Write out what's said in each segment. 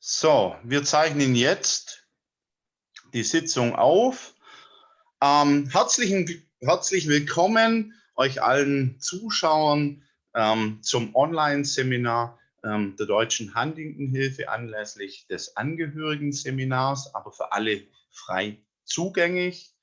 So, wir zeichnen jetzt die Sitzung auf. Ähm, herzlichen, herzlich willkommen euch allen Zuschauern ähm, zum Online-Seminar ähm, der Deutschen Huntington-Hilfe anlässlich des Angehörigen-Seminars, aber für alle frei zugänglich.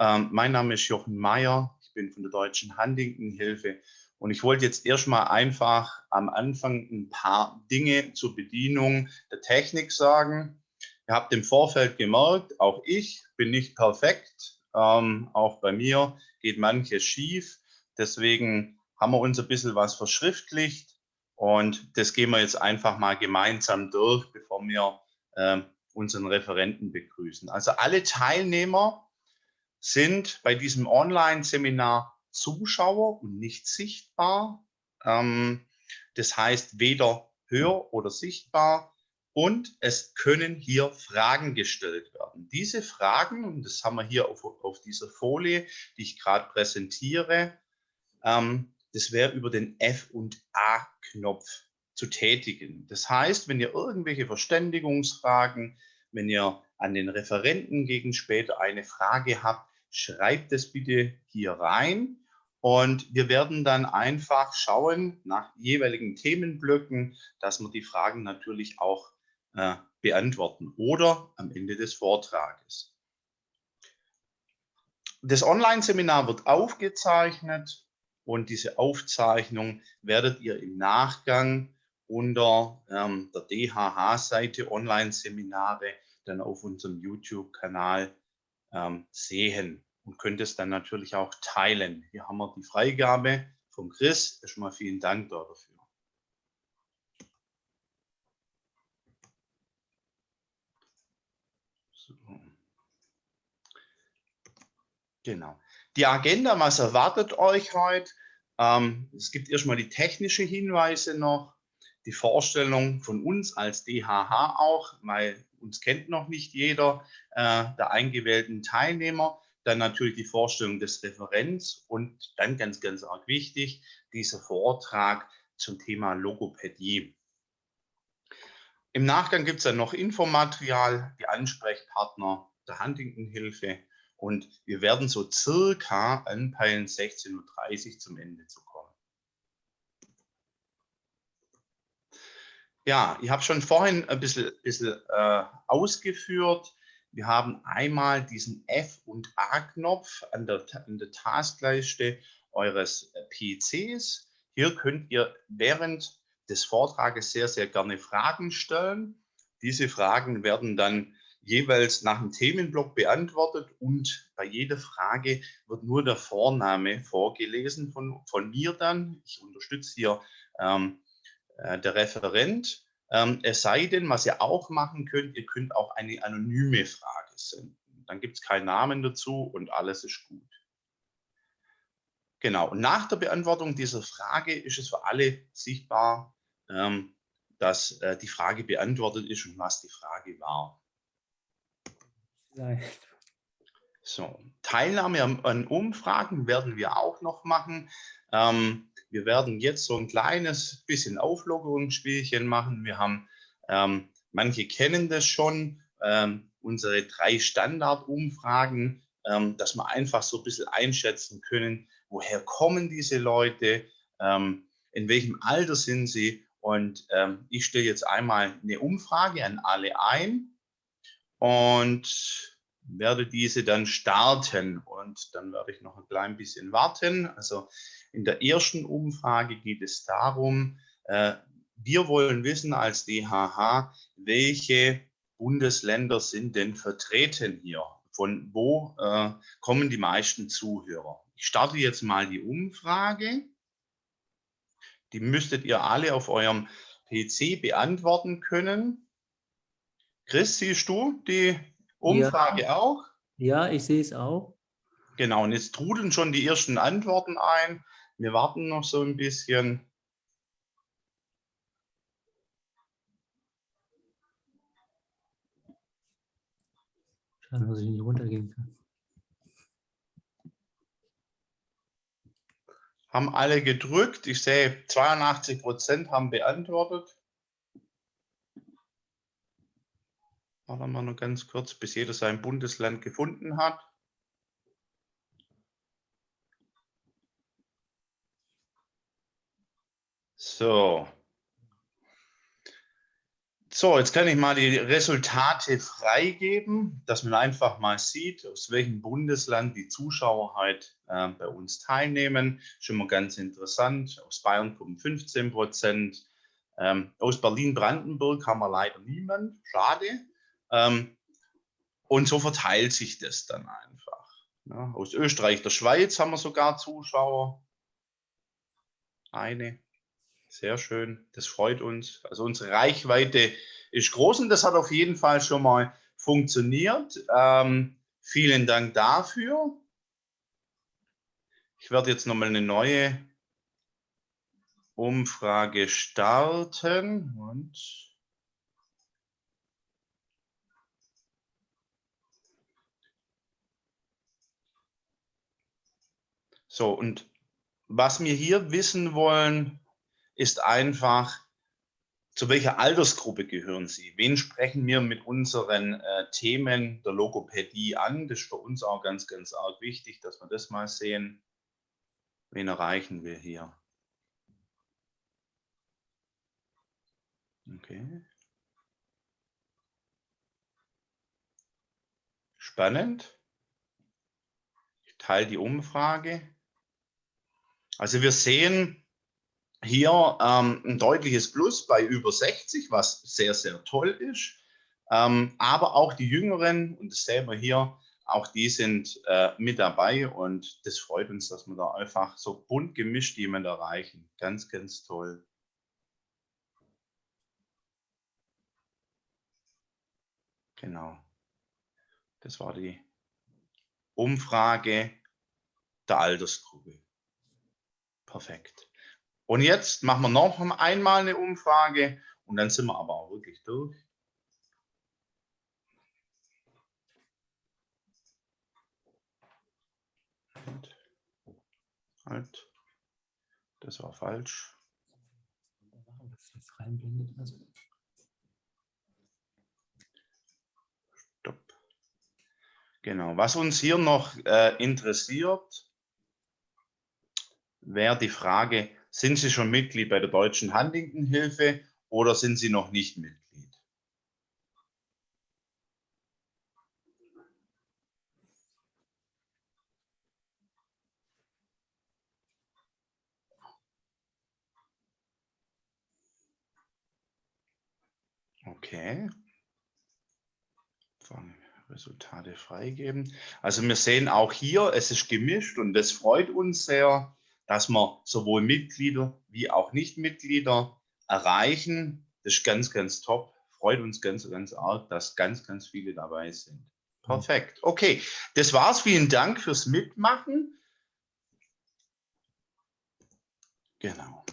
Ähm, mein Name ist Jochen Mayer, ich bin von der Deutschen Huntington-Hilfe und ich wollte jetzt erstmal einfach am Anfang ein paar Dinge zur Bedienung der Technik sagen. Ihr habt im Vorfeld gemerkt, auch ich bin nicht perfekt. Ähm, auch bei mir geht manches schief. Deswegen haben wir uns ein bisschen was verschriftlicht und das gehen wir jetzt einfach mal gemeinsam durch, bevor wir äh, unseren Referenten begrüßen. Also alle Teilnehmer sind bei diesem Online-Seminar Zuschauer und nicht sichtbar. Ähm, das heißt weder hör- oder sichtbar. Und es können hier Fragen gestellt werden. Diese Fragen, und das haben wir hier auf, auf dieser Folie, die ich gerade präsentiere, ähm, das wäre über den F- und A-Knopf zu tätigen. Das heißt, wenn ihr irgendwelche Verständigungsfragen, wenn ihr an den Referenten gegen später eine Frage habt, schreibt es bitte hier rein. Und wir werden dann einfach schauen nach jeweiligen Themenblöcken, dass wir die Fragen natürlich auch äh, beantworten oder am Ende des Vortrages. Das Online-Seminar wird aufgezeichnet und diese Aufzeichnung werdet ihr im Nachgang unter ähm, der DHH-Seite Online-Seminare dann auf unserem YouTube-Kanal ähm, sehen und könnt es dann natürlich auch teilen. Hier haben wir die Freigabe vom Chris. Erstmal vielen Dank dafür. Genau. Die Agenda, was erwartet euch heute? Ähm, es gibt erstmal die technische Hinweise noch, die Vorstellung von uns als DHH auch, weil uns kennt noch nicht jeder äh, der eingewählten Teilnehmer. Dann natürlich die Vorstellung des Referents und dann ganz, ganz arg wichtig, dieser Vortrag zum Thema Logopädie. Im Nachgang gibt es dann noch Infomaterial, die Ansprechpartner der Huntington-Hilfe und wir werden so circa anpeilen, 16.30 Uhr zum Ende zu kommen. Ja, ich habe schon vorhin ein bisschen, bisschen äh, ausgeführt, wir haben einmal diesen F- und A-Knopf an der, an der Taskleiste eures äh, PCs. Hier könnt ihr während des Vortrages sehr, sehr gerne Fragen stellen. Diese Fragen werden dann jeweils nach dem Themenblock beantwortet und bei jeder Frage wird nur der Vorname vorgelesen von, von mir dann. Ich unterstütze hier ähm, äh, der Referent ähm, es sei denn, was ihr auch machen könnt, ihr könnt auch eine anonyme Frage senden. Dann gibt es keinen Namen dazu und alles ist gut. Genau, und nach der Beantwortung dieser Frage ist es für alle sichtbar, ähm, dass äh, die Frage beantwortet ist und was die Frage war. Vielleicht. So, Teilnahme an, an, Umfragen werden wir auch noch machen. Ähm, wir werden jetzt so ein kleines bisschen Auflockerungsspielchen machen. Wir haben, ähm, manche kennen das schon, ähm, unsere drei Standardumfragen, ähm, dass wir einfach so ein bisschen einschätzen können, woher kommen diese Leute, ähm, in welchem Alter sind sie. Und ähm, ich stelle jetzt einmal eine Umfrage an alle ein und werde diese dann starten. Und dann werde ich noch ein klein bisschen warten. Also in der ersten Umfrage geht es darum, äh, wir wollen wissen als DHH, welche Bundesländer sind denn vertreten hier? Von wo äh, kommen die meisten Zuhörer? Ich starte jetzt mal die Umfrage. Die müsstet ihr alle auf eurem PC beantworten können. Chris, siehst du die Umfrage ja. auch? Ja, ich sehe es auch. Genau, und jetzt trudeln schon die ersten Antworten ein. Wir warten noch so ein bisschen. Schauen, dass ich nicht runtergehen kann. Haben alle gedrückt. Ich sehe, 82 Prozent haben beantwortet. Warten wir noch ganz kurz, bis jeder sein Bundesland gefunden hat. So. So, jetzt kann ich mal die Resultate freigeben, dass man einfach mal sieht, aus welchem Bundesland die Zuschauer halt äh, bei uns teilnehmen. Schon mal ganz interessant. Aus Bayern kommen 15 Prozent. Ähm, aus Berlin-Brandenburg haben wir leider niemand. Schade. Ähm, und so verteilt sich das dann einfach. Ja, aus Österreich, der Schweiz haben wir sogar Zuschauer. Eine. Sehr schön, das freut uns. Also unsere Reichweite ist groß und das hat auf jeden Fall schon mal funktioniert. Ähm, vielen Dank dafür. Ich werde jetzt nochmal eine neue Umfrage starten und so und was wir hier wissen wollen, ist einfach, zu welcher Altersgruppe gehören Sie? Wen sprechen wir mit unseren äh, Themen der Logopädie an? Das ist für uns auch ganz, ganz arg wichtig, dass wir das mal sehen. Wen erreichen wir hier? Okay. Spannend. Ich teile die Umfrage. Also wir sehen, hier ähm, ein deutliches Plus bei über 60, was sehr, sehr toll ist. Ähm, aber auch die Jüngeren, und das sehen wir hier, auch die sind äh, mit dabei und das freut uns, dass wir da einfach so bunt gemischt jemand erreichen. Ganz, ganz toll. Genau. Das war die Umfrage der Altersgruppe. Perfekt. Und jetzt machen wir noch einmal eine Umfrage und dann sind wir aber auch wirklich durch. Halt. Das war falsch. Stopp. Genau. Was uns hier noch äh, interessiert, wäre die Frage, sind Sie schon Mitglied bei der Deutschen Huntington-Hilfe oder sind Sie noch nicht Mitglied? Okay. Resultate freigeben. Also wir sehen auch hier, es ist gemischt und das freut uns sehr dass wir sowohl Mitglieder wie auch Nichtmitglieder erreichen. Das ist ganz, ganz top. Freut uns ganz, ganz arg, dass ganz, ganz viele dabei sind. Perfekt. Okay, das war's. Vielen Dank fürs Mitmachen. Genau.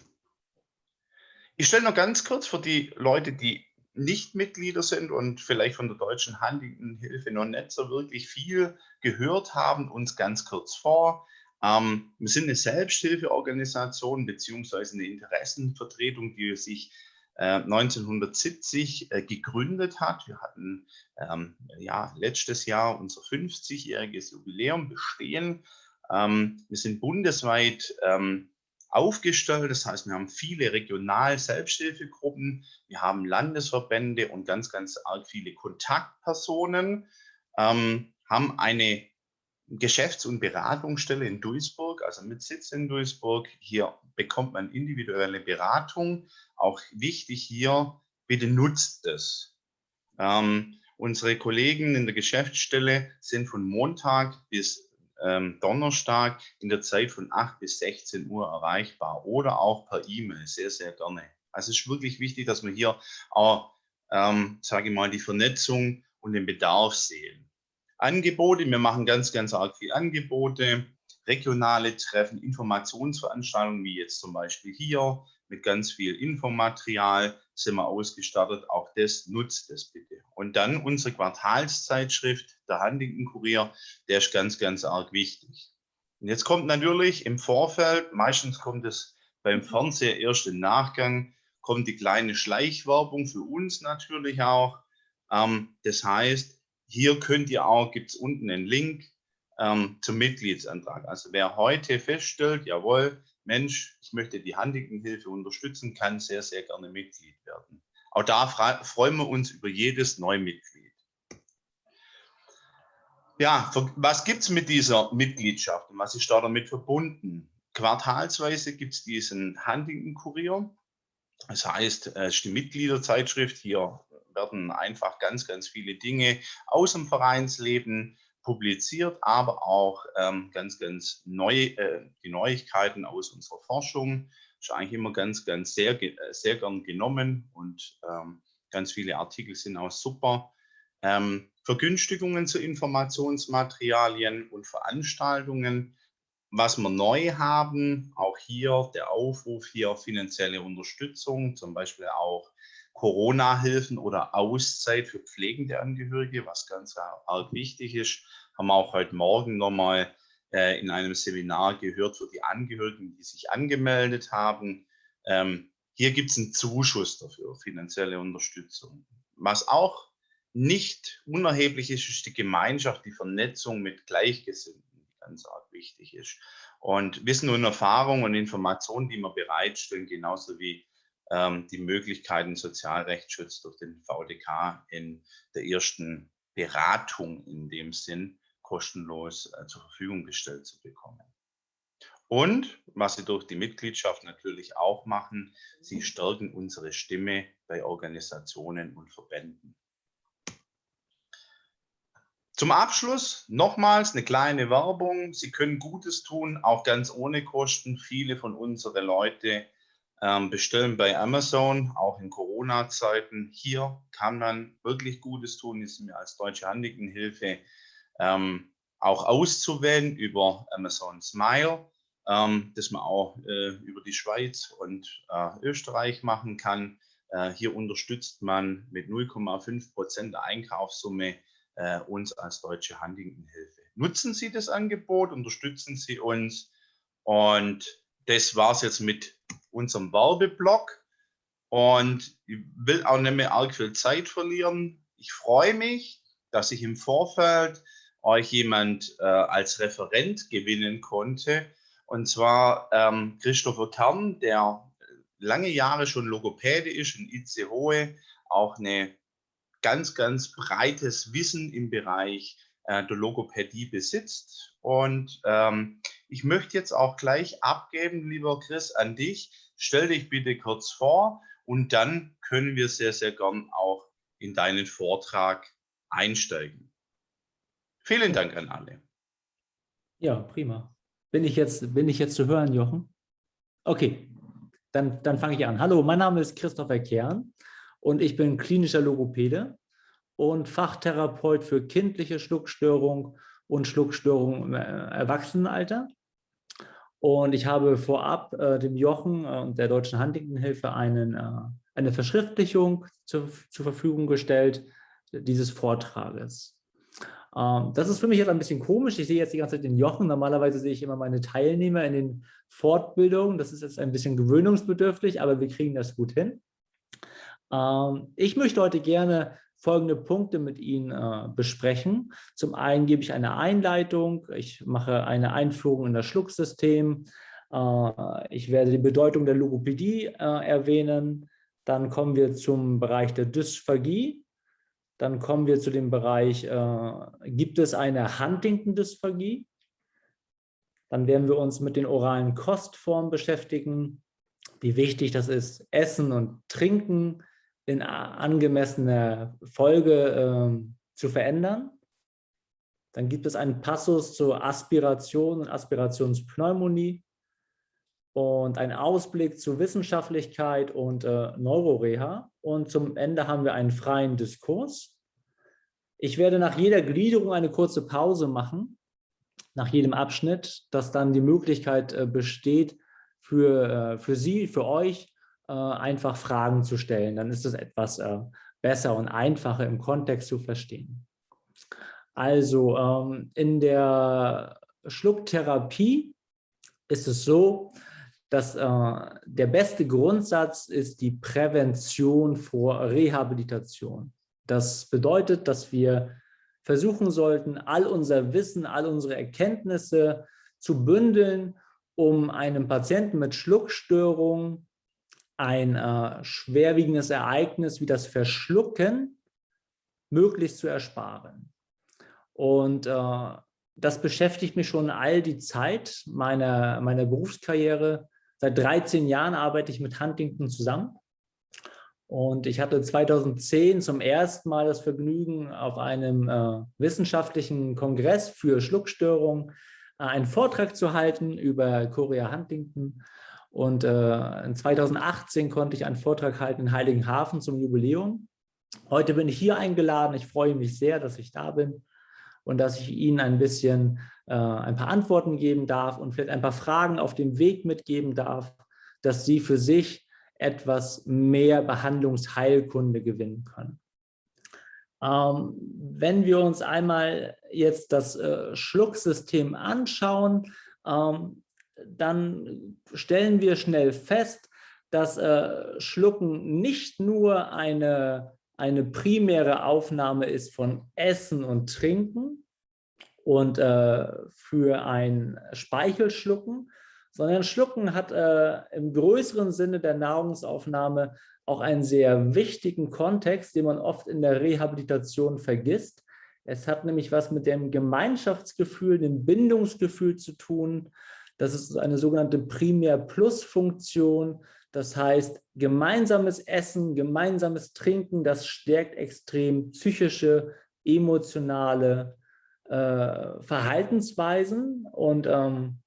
Ich stelle noch ganz kurz für die Leute, die nicht Mitglieder sind und vielleicht von der Deutschen Huntington-Hilfe noch nicht so wirklich viel gehört haben, uns ganz kurz vor. Ähm, wir sind eine Selbsthilfeorganisation beziehungsweise eine Interessenvertretung, die sich äh, 1970 äh, gegründet hat. Wir hatten ähm, ja, letztes Jahr unser 50-jähriges Jubiläum bestehen. Ähm, wir sind bundesweit ähm, aufgestellt. Das heißt, wir haben viele regional Selbsthilfegruppen, wir haben Landesverbände und ganz, ganz arg viele Kontaktpersonen, ähm, haben eine Geschäfts- und Beratungsstelle in Duisburg, also mit Sitz in Duisburg. Hier bekommt man individuelle Beratung. Auch wichtig hier, bitte nutzt es. Ähm, unsere Kollegen in der Geschäftsstelle sind von Montag bis ähm, Donnerstag in der Zeit von 8 bis 16 Uhr erreichbar oder auch per E-Mail, sehr, sehr gerne. Also es ist wirklich wichtig, dass wir hier auch, ähm, sage ich mal, die Vernetzung und den Bedarf sehen. Angebote. Wir machen ganz, ganz arg viel Angebote, regionale Treffen, Informationsveranstaltungen, wie jetzt zum Beispiel hier, mit ganz viel Infomaterial sind wir ausgestattet. Auch das nutzt es bitte. Und dann unsere Quartalszeitschrift, der Huntington Kurier, der ist ganz, ganz arg wichtig. Und jetzt kommt natürlich im Vorfeld, meistens kommt es beim Fernseher erst im Nachgang, kommt die kleine Schleichwerbung für uns natürlich auch. Ähm, das heißt, hier könnt ihr auch, gibt es unten einen Link ähm, zum Mitgliedsantrag. Also wer heute feststellt, jawohl, Mensch, ich möchte die Huntington-Hilfe unterstützen, kann sehr, sehr gerne Mitglied werden. Auch da freuen wir uns über jedes Neumitglied. Ja, was gibt es mit dieser Mitgliedschaft und was ist da damit verbunden? Quartalsweise gibt es diesen Huntington-Kurier. Das heißt, es ist die Mitgliederzeitschrift. Hier werden einfach ganz, ganz viele Dinge aus dem Vereinsleben publiziert, aber auch ähm, ganz, ganz neu, äh, die Neuigkeiten aus unserer Forschung. Ist eigentlich immer ganz, ganz sehr, äh, sehr gern genommen und ähm, ganz viele Artikel sind auch super. Ähm, Vergünstigungen zu Informationsmaterialien und Veranstaltungen. Was wir neu haben, auch hier der Aufruf hier finanzielle Unterstützung, zum Beispiel auch Corona-Hilfen oder Auszeit für pflegende Angehörige, was ganz arg wichtig ist, haben wir auch heute Morgen nochmal äh, in einem Seminar gehört für die Angehörigen, die sich angemeldet haben. Ähm, hier gibt es einen Zuschuss dafür, finanzielle Unterstützung. Was auch nicht unerheblich ist, ist die Gemeinschaft, die Vernetzung mit Gleichgesinnten, die ganz arg wichtig ist. Und Wissen und Erfahrung und Informationen, die wir bereitstellen, genauso wie die Möglichkeiten Sozialrechtsschutz durch den VDK in der ersten Beratung in dem Sinn kostenlos äh, zur Verfügung gestellt zu bekommen. Und was sie durch die Mitgliedschaft natürlich auch machen, sie stärken unsere Stimme bei Organisationen und Verbänden. Zum Abschluss nochmals eine kleine Werbung. Sie können Gutes tun, auch ganz ohne Kosten. Viele von unseren Leuten ähm, bestellen bei Amazon, auch in Corona-Zeiten. Hier kann man wirklich Gutes tun, ist mir als Deutsche Handigenhilfe ähm, auch auszuwählen über Amazon Smile, ähm, das man auch äh, über die Schweiz und äh, Österreich machen kann. Äh, hier unterstützt man mit 0,5 Prozent der Einkaufssumme äh, uns als Deutsche Huntington-Hilfe. Nutzen Sie das Angebot, unterstützen Sie uns und das war es jetzt mit unserem Werbeblock. Und ich will auch nicht mehr arg viel Zeit verlieren. Ich freue mich, dass ich im Vorfeld euch jemand äh, als Referent gewinnen konnte. Und zwar ähm, Christopher Kern, der lange Jahre schon Logopäde ist in Itzehoe, auch eine ganz, ganz breites Wissen im Bereich äh, der Logopädie besitzt. Und ähm, ich möchte jetzt auch gleich abgeben, lieber Chris, an dich. Stell dich bitte kurz vor und dann können wir sehr, sehr gern auch in deinen Vortrag einsteigen. Vielen Dank an alle. Ja, prima. Bin ich jetzt, bin ich jetzt zu hören, Jochen? Okay, dann, dann fange ich an. Hallo, mein Name ist Christopher Kern und ich bin klinischer Logopäde und Fachtherapeut für kindliche Schluckstörung und Schluckstörung im äh, Erwachsenenalter. Und ich habe vorab äh, dem Jochen äh, und der Deutschen Huntington-Hilfe äh, eine Verschriftlichung zu, zur Verfügung gestellt dieses Vortrages. Ähm, das ist für mich jetzt ein bisschen komisch. Ich sehe jetzt die ganze Zeit den Jochen. Normalerweise sehe ich immer meine Teilnehmer in den Fortbildungen. Das ist jetzt ein bisschen gewöhnungsbedürftig, aber wir kriegen das gut hin. Ähm, ich möchte heute gerne folgende Punkte mit Ihnen äh, besprechen. Zum einen gebe ich eine Einleitung, ich mache eine Einführung in das Schlucksystem, äh, ich werde die Bedeutung der Logopädie äh, erwähnen, dann kommen wir zum Bereich der Dysphagie, dann kommen wir zu dem Bereich, äh, gibt es eine Huntington-Dysphagie? Dann werden wir uns mit den oralen Kostformen beschäftigen, wie wichtig das ist, Essen und Trinken in angemessener Folge äh, zu verändern. Dann gibt es einen Passus zur Aspiration und Aspirationspneumonie und einen Ausblick zu Wissenschaftlichkeit und äh, Neuroreha. Und zum Ende haben wir einen freien Diskurs. Ich werde nach jeder Gliederung eine kurze Pause machen, nach jedem Abschnitt, dass dann die Möglichkeit äh, besteht, für, äh, für Sie, für euch, einfach Fragen zu stellen. Dann ist es etwas äh, besser und einfacher im Kontext zu verstehen. Also ähm, in der Schlucktherapie ist es so, dass äh, der beste Grundsatz ist die Prävention vor Rehabilitation. Das bedeutet, dass wir versuchen sollten, all unser Wissen, all unsere Erkenntnisse zu bündeln, um einem Patienten mit Schluckstörung ein äh, schwerwiegendes Ereignis wie das Verschlucken möglichst zu ersparen. Und äh, das beschäftigt mich schon all die Zeit meiner, meiner Berufskarriere. Seit 13 Jahren arbeite ich mit Huntington zusammen. Und ich hatte 2010 zum ersten Mal das Vergnügen, auf einem äh, wissenschaftlichen Kongress für Schluckstörungen äh, einen Vortrag zu halten über Chorea Huntington. Und äh, in 2018 konnte ich einen Vortrag halten in Heiligenhafen zum Jubiläum. Heute bin ich hier eingeladen. Ich freue mich sehr, dass ich da bin und dass ich Ihnen ein bisschen äh, ein paar Antworten geben darf und vielleicht ein paar Fragen auf dem Weg mitgeben darf, dass Sie für sich etwas mehr Behandlungsheilkunde gewinnen können. Ähm, wenn wir uns einmal jetzt das äh, Schlucksystem anschauen, ähm, dann stellen wir schnell fest, dass äh, Schlucken nicht nur eine, eine primäre Aufnahme ist von Essen und Trinken und äh, für ein Speichelschlucken, sondern Schlucken hat äh, im größeren Sinne der Nahrungsaufnahme auch einen sehr wichtigen Kontext, den man oft in der Rehabilitation vergisst. Es hat nämlich was mit dem Gemeinschaftsgefühl, dem Bindungsgefühl zu tun, das ist eine sogenannte Primär-Plus-Funktion. Das heißt, gemeinsames Essen, gemeinsames Trinken, das stärkt extrem psychische, emotionale äh, Verhaltensweisen. Und ähm,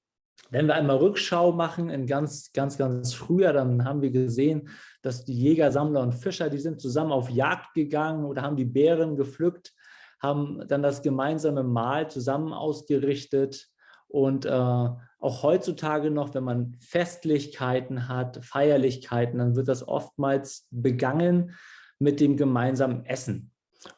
wenn wir einmal Rückschau machen in ganz, ganz, ganz früher, dann haben wir gesehen, dass die Jäger, Sammler und Fischer, die sind zusammen auf Jagd gegangen oder haben die Bären gepflückt, haben dann das gemeinsame Mahl zusammen ausgerichtet und äh, auch heutzutage noch, wenn man Festlichkeiten hat, Feierlichkeiten, dann wird das oftmals begangen mit dem gemeinsamen Essen.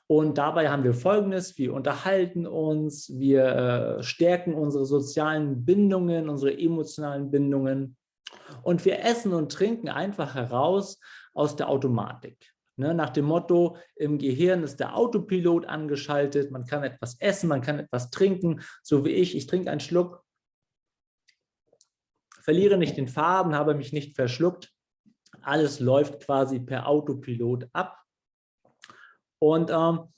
Und dabei haben wir Folgendes, wir unterhalten uns, wir äh, stärken unsere sozialen Bindungen, unsere emotionalen Bindungen und wir essen und trinken einfach heraus aus der Automatik. Ne, nach dem Motto, im Gehirn ist der Autopilot angeschaltet, man kann etwas essen, man kann etwas trinken, so wie ich, ich trinke einen Schluck verliere nicht den Farben, habe mich nicht verschluckt. Alles läuft quasi per Autopilot ab. Und ähm,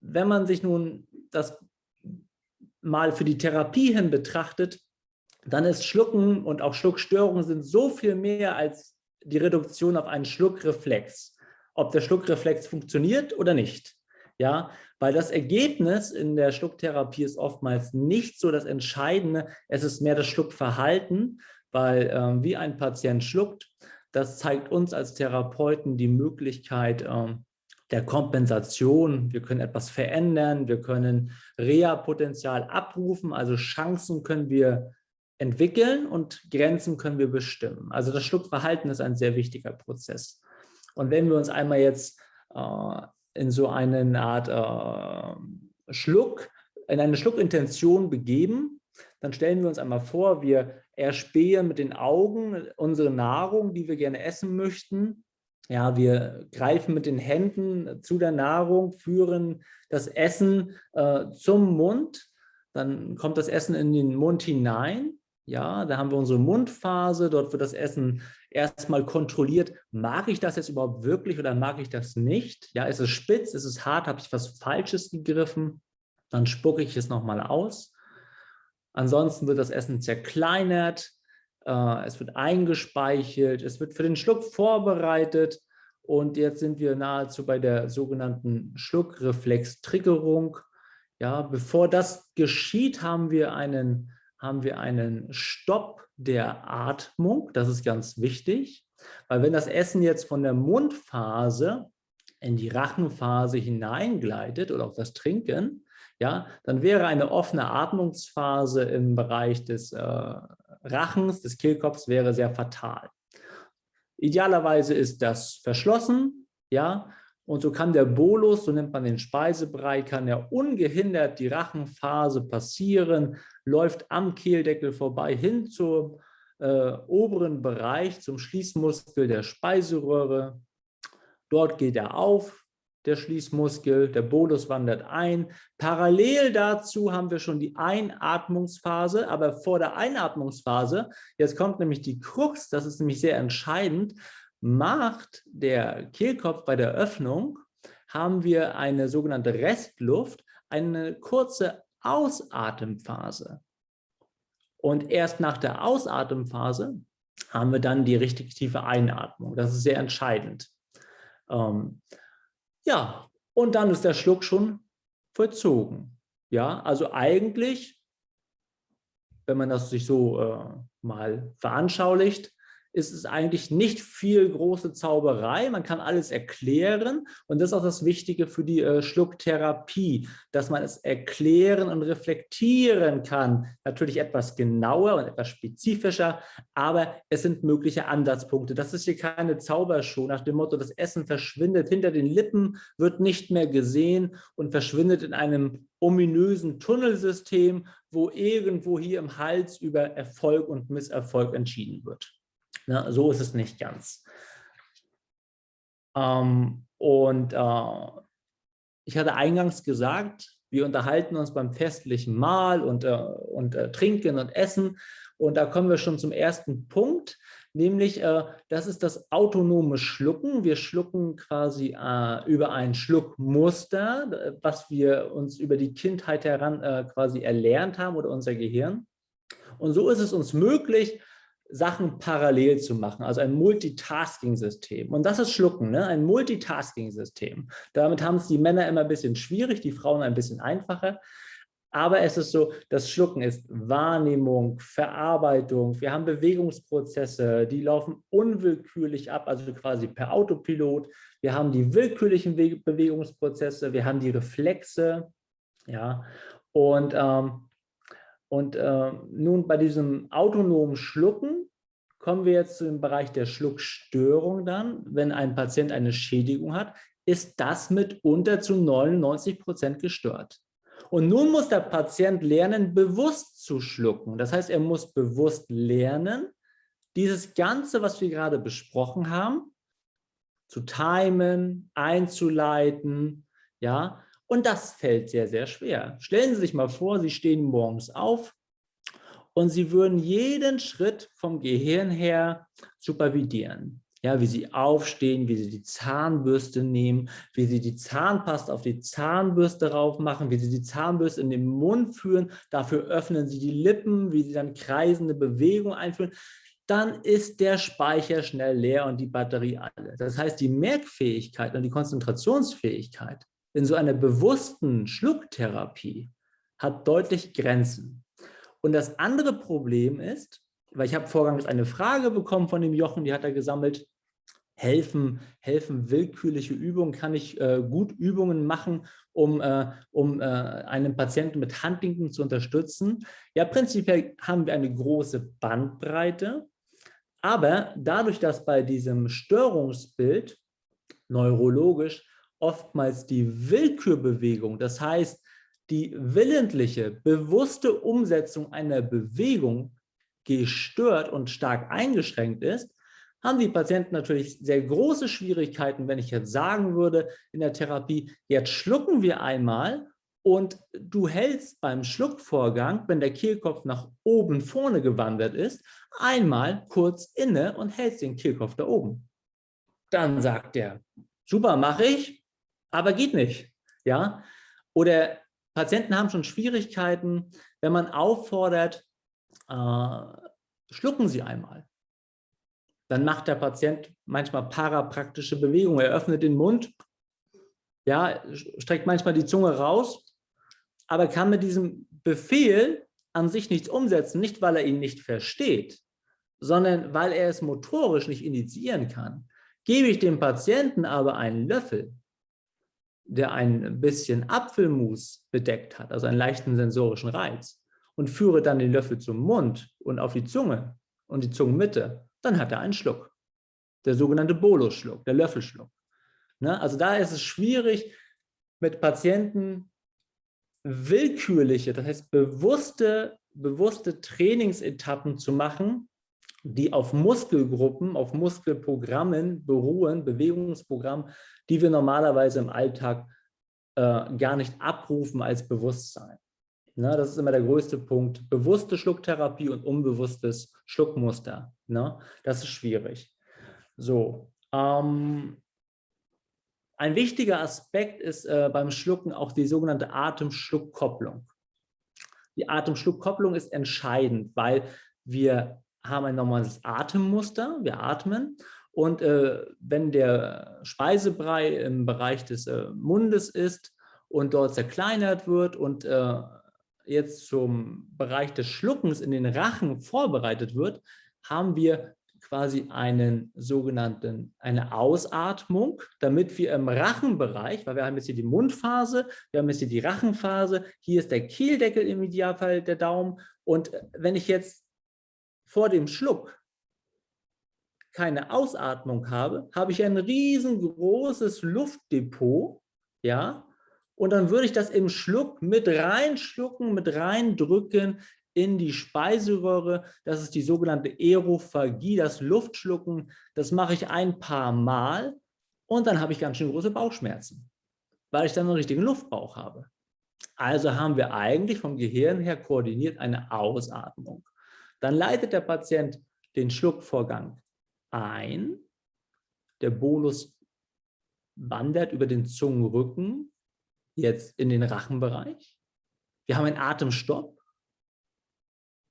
wenn man sich nun das mal für die Therapie hin betrachtet, dann ist Schlucken und auch Schluckstörungen sind so viel mehr als die Reduktion auf einen Schluckreflex. Ob der Schluckreflex funktioniert oder nicht. Ja, weil das Ergebnis in der Schlucktherapie ist oftmals nicht so das Entscheidende, es ist mehr das Schluckverhalten, weil ähm, wie ein Patient schluckt, das zeigt uns als Therapeuten die Möglichkeit ähm, der Kompensation. Wir können etwas verändern, wir können Reha-Potenzial abrufen, also Chancen können wir entwickeln und Grenzen können wir bestimmen. Also das Schluckverhalten ist ein sehr wichtiger Prozess. Und wenn wir uns einmal jetzt äh, in so eine Art äh, Schluck, in eine Schluckintention begeben, dann stellen wir uns einmal vor, wir erspähen mit den Augen unsere Nahrung, die wir gerne essen möchten. Ja, wir greifen mit den Händen zu der Nahrung, führen das Essen äh, zum Mund, dann kommt das Essen in den Mund hinein. Ja, da haben wir unsere Mundphase, dort wird das Essen erstmal kontrolliert, mag ich das jetzt überhaupt wirklich oder mag ich das nicht? Ja, ist es spitz, ist es hart, habe ich was Falsches gegriffen? Dann spucke ich es nochmal aus. Ansonsten wird das Essen zerkleinert, äh, es wird eingespeichelt, es wird für den Schluck vorbereitet und jetzt sind wir nahezu bei der sogenannten Schluckreflex-Triggerung. Ja, bevor das geschieht, haben wir einen haben wir einen Stopp der Atmung. Das ist ganz wichtig, weil wenn das Essen jetzt von der Mundphase in die Rachenphase hineingleitet oder auch das Trinken, ja, dann wäre eine offene Atmungsphase im Bereich des äh, Rachens, des Kehlkopfs, wäre sehr fatal. Idealerweise ist das verschlossen, ja, und so kann der Bolus, so nennt man den Speisebrei, kann ja ungehindert die Rachenphase passieren, läuft am Kehldeckel vorbei hin zum äh, oberen Bereich, zum Schließmuskel der Speiseröhre. Dort geht er auf, der Schließmuskel, der Bolus wandert ein. Parallel dazu haben wir schon die Einatmungsphase, aber vor der Einatmungsphase, jetzt kommt nämlich die Krux, das ist nämlich sehr entscheidend, macht der Kehlkopf bei der Öffnung, haben wir eine sogenannte Restluft, eine kurze Ausatemphase. Und erst nach der Ausatemphase haben wir dann die richtig tiefe Einatmung. Das ist sehr entscheidend. Ähm, ja, und dann ist der Schluck schon vollzogen. Ja, also eigentlich, wenn man das sich so äh, mal veranschaulicht, ist es eigentlich nicht viel große Zauberei. Man kann alles erklären und das ist auch das Wichtige für die äh, Schlucktherapie, dass man es erklären und reflektieren kann. Natürlich etwas genauer und etwas spezifischer, aber es sind mögliche Ansatzpunkte. Das ist hier keine Zaubershow nach dem Motto, das Essen verschwindet hinter den Lippen, wird nicht mehr gesehen und verschwindet in einem ominösen Tunnelsystem, wo irgendwo hier im Hals über Erfolg und Misserfolg entschieden wird. Ne? So ist es nicht ganz. Ähm, und äh, ich hatte eingangs gesagt, wir unterhalten uns beim festlichen Mahl und, äh, und äh, trinken und essen. Und da kommen wir schon zum ersten Punkt, nämlich äh, das ist das autonome Schlucken. Wir schlucken quasi äh, über ein Schluckmuster, was wir uns über die Kindheit heran äh, quasi erlernt haben oder unser Gehirn. Und so ist es uns möglich, Sachen parallel zu machen, also ein Multitasking-System. Und das ist Schlucken, ne? ein Multitasking-System. Damit haben es die Männer immer ein bisschen schwierig, die Frauen ein bisschen einfacher. Aber es ist so, das Schlucken ist Wahrnehmung, Verarbeitung. Wir haben Bewegungsprozesse, die laufen unwillkürlich ab, also quasi per Autopilot. Wir haben die willkürlichen Bewegungsprozesse, wir haben die Reflexe. Ja, und ähm, und äh, nun bei diesem autonomen Schlucken kommen wir jetzt zu dem Bereich der Schluckstörung dann. Wenn ein Patient eine Schädigung hat, ist das mitunter zu 99 Prozent gestört. Und nun muss der Patient lernen, bewusst zu schlucken. Das heißt, er muss bewusst lernen, dieses Ganze, was wir gerade besprochen haben, zu timen, einzuleiten, ja, und das fällt sehr, sehr schwer. Stellen Sie sich mal vor, Sie stehen morgens auf und Sie würden jeden Schritt vom Gehirn her supervidieren. Ja, wie Sie aufstehen, wie Sie die Zahnbürste nehmen, wie Sie die Zahnpasta auf die Zahnbürste rauf machen, wie Sie die Zahnbürste in den Mund führen, dafür öffnen Sie die Lippen, wie Sie dann kreisende Bewegungen einführen dann ist der Speicher schnell leer und die Batterie alle. Das heißt, die Merkfähigkeit und die Konzentrationsfähigkeit in so einer bewussten Schlucktherapie hat deutlich Grenzen. Und das andere Problem ist, weil ich habe vorgangs eine Frage bekommen von dem Jochen, die hat er gesammelt, helfen, helfen willkürliche Übungen, kann ich äh, gut Übungen machen, um, äh, um äh, einen Patienten mit Huntington zu unterstützen? Ja, prinzipiell haben wir eine große Bandbreite, aber dadurch, dass bei diesem Störungsbild neurologisch oftmals die Willkürbewegung, das heißt die willentliche, bewusste Umsetzung einer Bewegung gestört und stark eingeschränkt ist, haben die Patienten natürlich sehr große Schwierigkeiten, wenn ich jetzt sagen würde in der Therapie, jetzt schlucken wir einmal und du hältst beim Schluckvorgang, wenn der Kehlkopf nach oben vorne gewandert ist, einmal kurz inne und hältst den Kehlkopf da oben. Dann sagt er, super, mache ich, aber geht nicht. Ja? Oder Patienten haben schon Schwierigkeiten, wenn man auffordert, äh, schlucken Sie einmal. Dann macht der Patient manchmal parapraktische Bewegungen. Er öffnet den Mund, ja, streckt manchmal die Zunge raus, aber kann mit diesem Befehl an sich nichts umsetzen, nicht weil er ihn nicht versteht, sondern weil er es motorisch nicht initiieren kann. Gebe ich dem Patienten aber einen Löffel, der ein bisschen Apfelmus bedeckt hat, also einen leichten sensorischen Reiz, und führe dann den Löffel zum Mund und auf die Zunge und die Zungenmitte, dann hat er einen Schluck. Der sogenannte Bolus-Schluck, der Löffelschluck. Ne? Also da ist es schwierig, mit Patienten willkürliche, das heißt bewusste, bewusste Trainingsetappen zu machen, die auf Muskelgruppen, auf Muskelprogrammen beruhen, Bewegungsprogramm, die wir normalerweise im Alltag äh, gar nicht abrufen als Bewusstsein. Ne, das ist immer der größte Punkt. Bewusste Schlucktherapie und unbewusstes Schluckmuster. Ne? Das ist schwierig. So. Ähm, ein wichtiger Aspekt ist äh, beim Schlucken auch die sogenannte Atemschluckkopplung. Die Atemschluckkopplung ist entscheidend, weil wir haben ein normales Atemmuster, wir atmen. Und äh, wenn der Speisebrei im Bereich des äh, Mundes ist und dort zerkleinert wird und äh, jetzt zum Bereich des Schluckens in den Rachen vorbereitet wird, haben wir quasi einen sogenannten, eine Ausatmung, damit wir im Rachenbereich, weil wir haben jetzt hier die Mundphase, wir haben jetzt hier die Rachenphase, hier ist der Kehldeckel im Idealfall der Daumen. Und wenn ich jetzt vor dem Schluck keine Ausatmung habe, habe ich ein riesengroßes Luftdepot, ja, und dann würde ich das im Schluck mit reinschlucken, mit reindrücken in die Speiseröhre. Das ist die sogenannte Aerophagie, das Luftschlucken. Das mache ich ein paar Mal und dann habe ich ganz schön große Bauchschmerzen, weil ich dann einen richtigen Luftbauch habe. Also haben wir eigentlich vom Gehirn her koordiniert eine Ausatmung. Dann leitet der Patient den Schluckvorgang ein. Der Bolus wandert über den Zungenrücken jetzt in den Rachenbereich. Wir haben einen Atemstopp,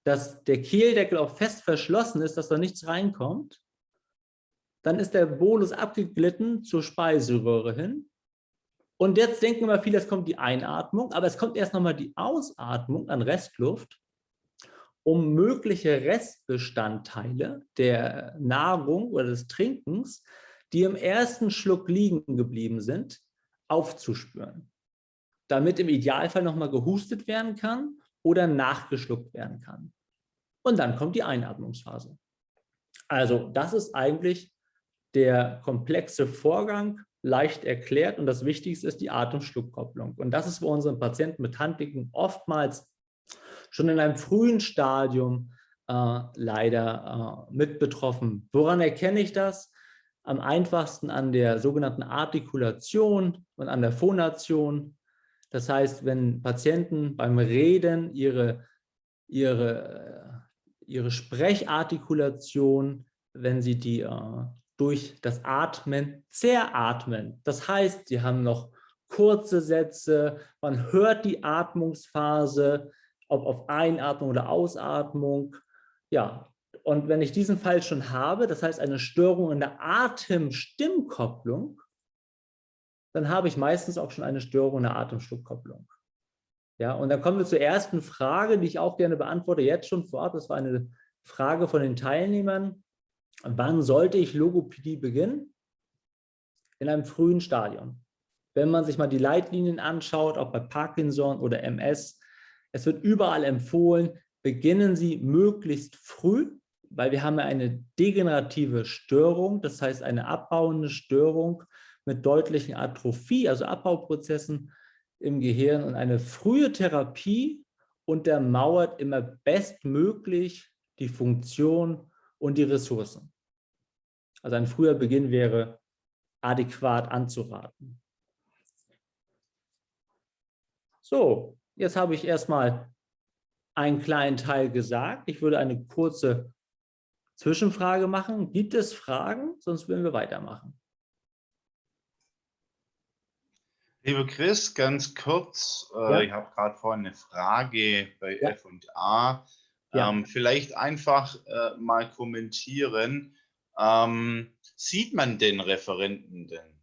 dass der Kehldeckel auch fest verschlossen ist, dass da nichts reinkommt. Dann ist der Bolus abgeglitten zur Speiseröhre hin. Und jetzt denken immer viele, es kommt die Einatmung, aber es kommt erst nochmal die Ausatmung an Restluft um mögliche Restbestandteile der Nahrung oder des Trinkens, die im ersten Schluck liegen geblieben sind, aufzuspüren, damit im Idealfall nochmal gehustet werden kann oder nachgeschluckt werden kann. Und dann kommt die Einatmungsphase. Also das ist eigentlich der komplexe Vorgang, leicht erklärt und das Wichtigste ist die Atemschluckkopplung. Und das ist bei unseren Patienten mit Handpicken oftmals schon in einem frühen Stadium äh, leider äh, mit betroffen. Woran erkenne ich das? Am einfachsten an der sogenannten Artikulation und an der Phonation. Das heißt, wenn Patienten beim Reden ihre, ihre, ihre Sprechartikulation, wenn sie die äh, durch das Atmen zeratmen, das heißt, sie haben noch kurze Sätze, man hört die Atmungsphase, ob auf Einatmung oder Ausatmung. Ja, und wenn ich diesen Fall schon habe, das heißt eine Störung in der Atem-Stimmkopplung, dann habe ich meistens auch schon eine Störung in der Atemschluckkopplung. Ja, und dann kommen wir zur ersten Frage, die ich auch gerne beantworte, jetzt schon vorab. Das war eine Frage von den Teilnehmern. Wann sollte ich Logopädie beginnen? In einem frühen Stadion. Wenn man sich mal die Leitlinien anschaut, auch bei Parkinson oder MS, es wird überall empfohlen, beginnen Sie möglichst früh, weil wir haben eine degenerative Störung, das heißt eine abbauende Störung mit deutlichen Atrophie, also Abbauprozessen im Gehirn und eine frühe Therapie untermauert immer bestmöglich die Funktion und die Ressourcen. Also ein früher Beginn wäre adäquat anzuraten. So, Jetzt habe ich erstmal einen kleinen Teil gesagt. Ich würde eine kurze Zwischenfrage machen. Gibt es Fragen? Sonst würden wir weitermachen. Lieber Chris, ganz kurz, äh, ja. ich habe gerade vorhin eine Frage bei ja. F&A. Ja. Ähm, vielleicht einfach äh, mal kommentieren. Ähm, sieht man den Referenten denn?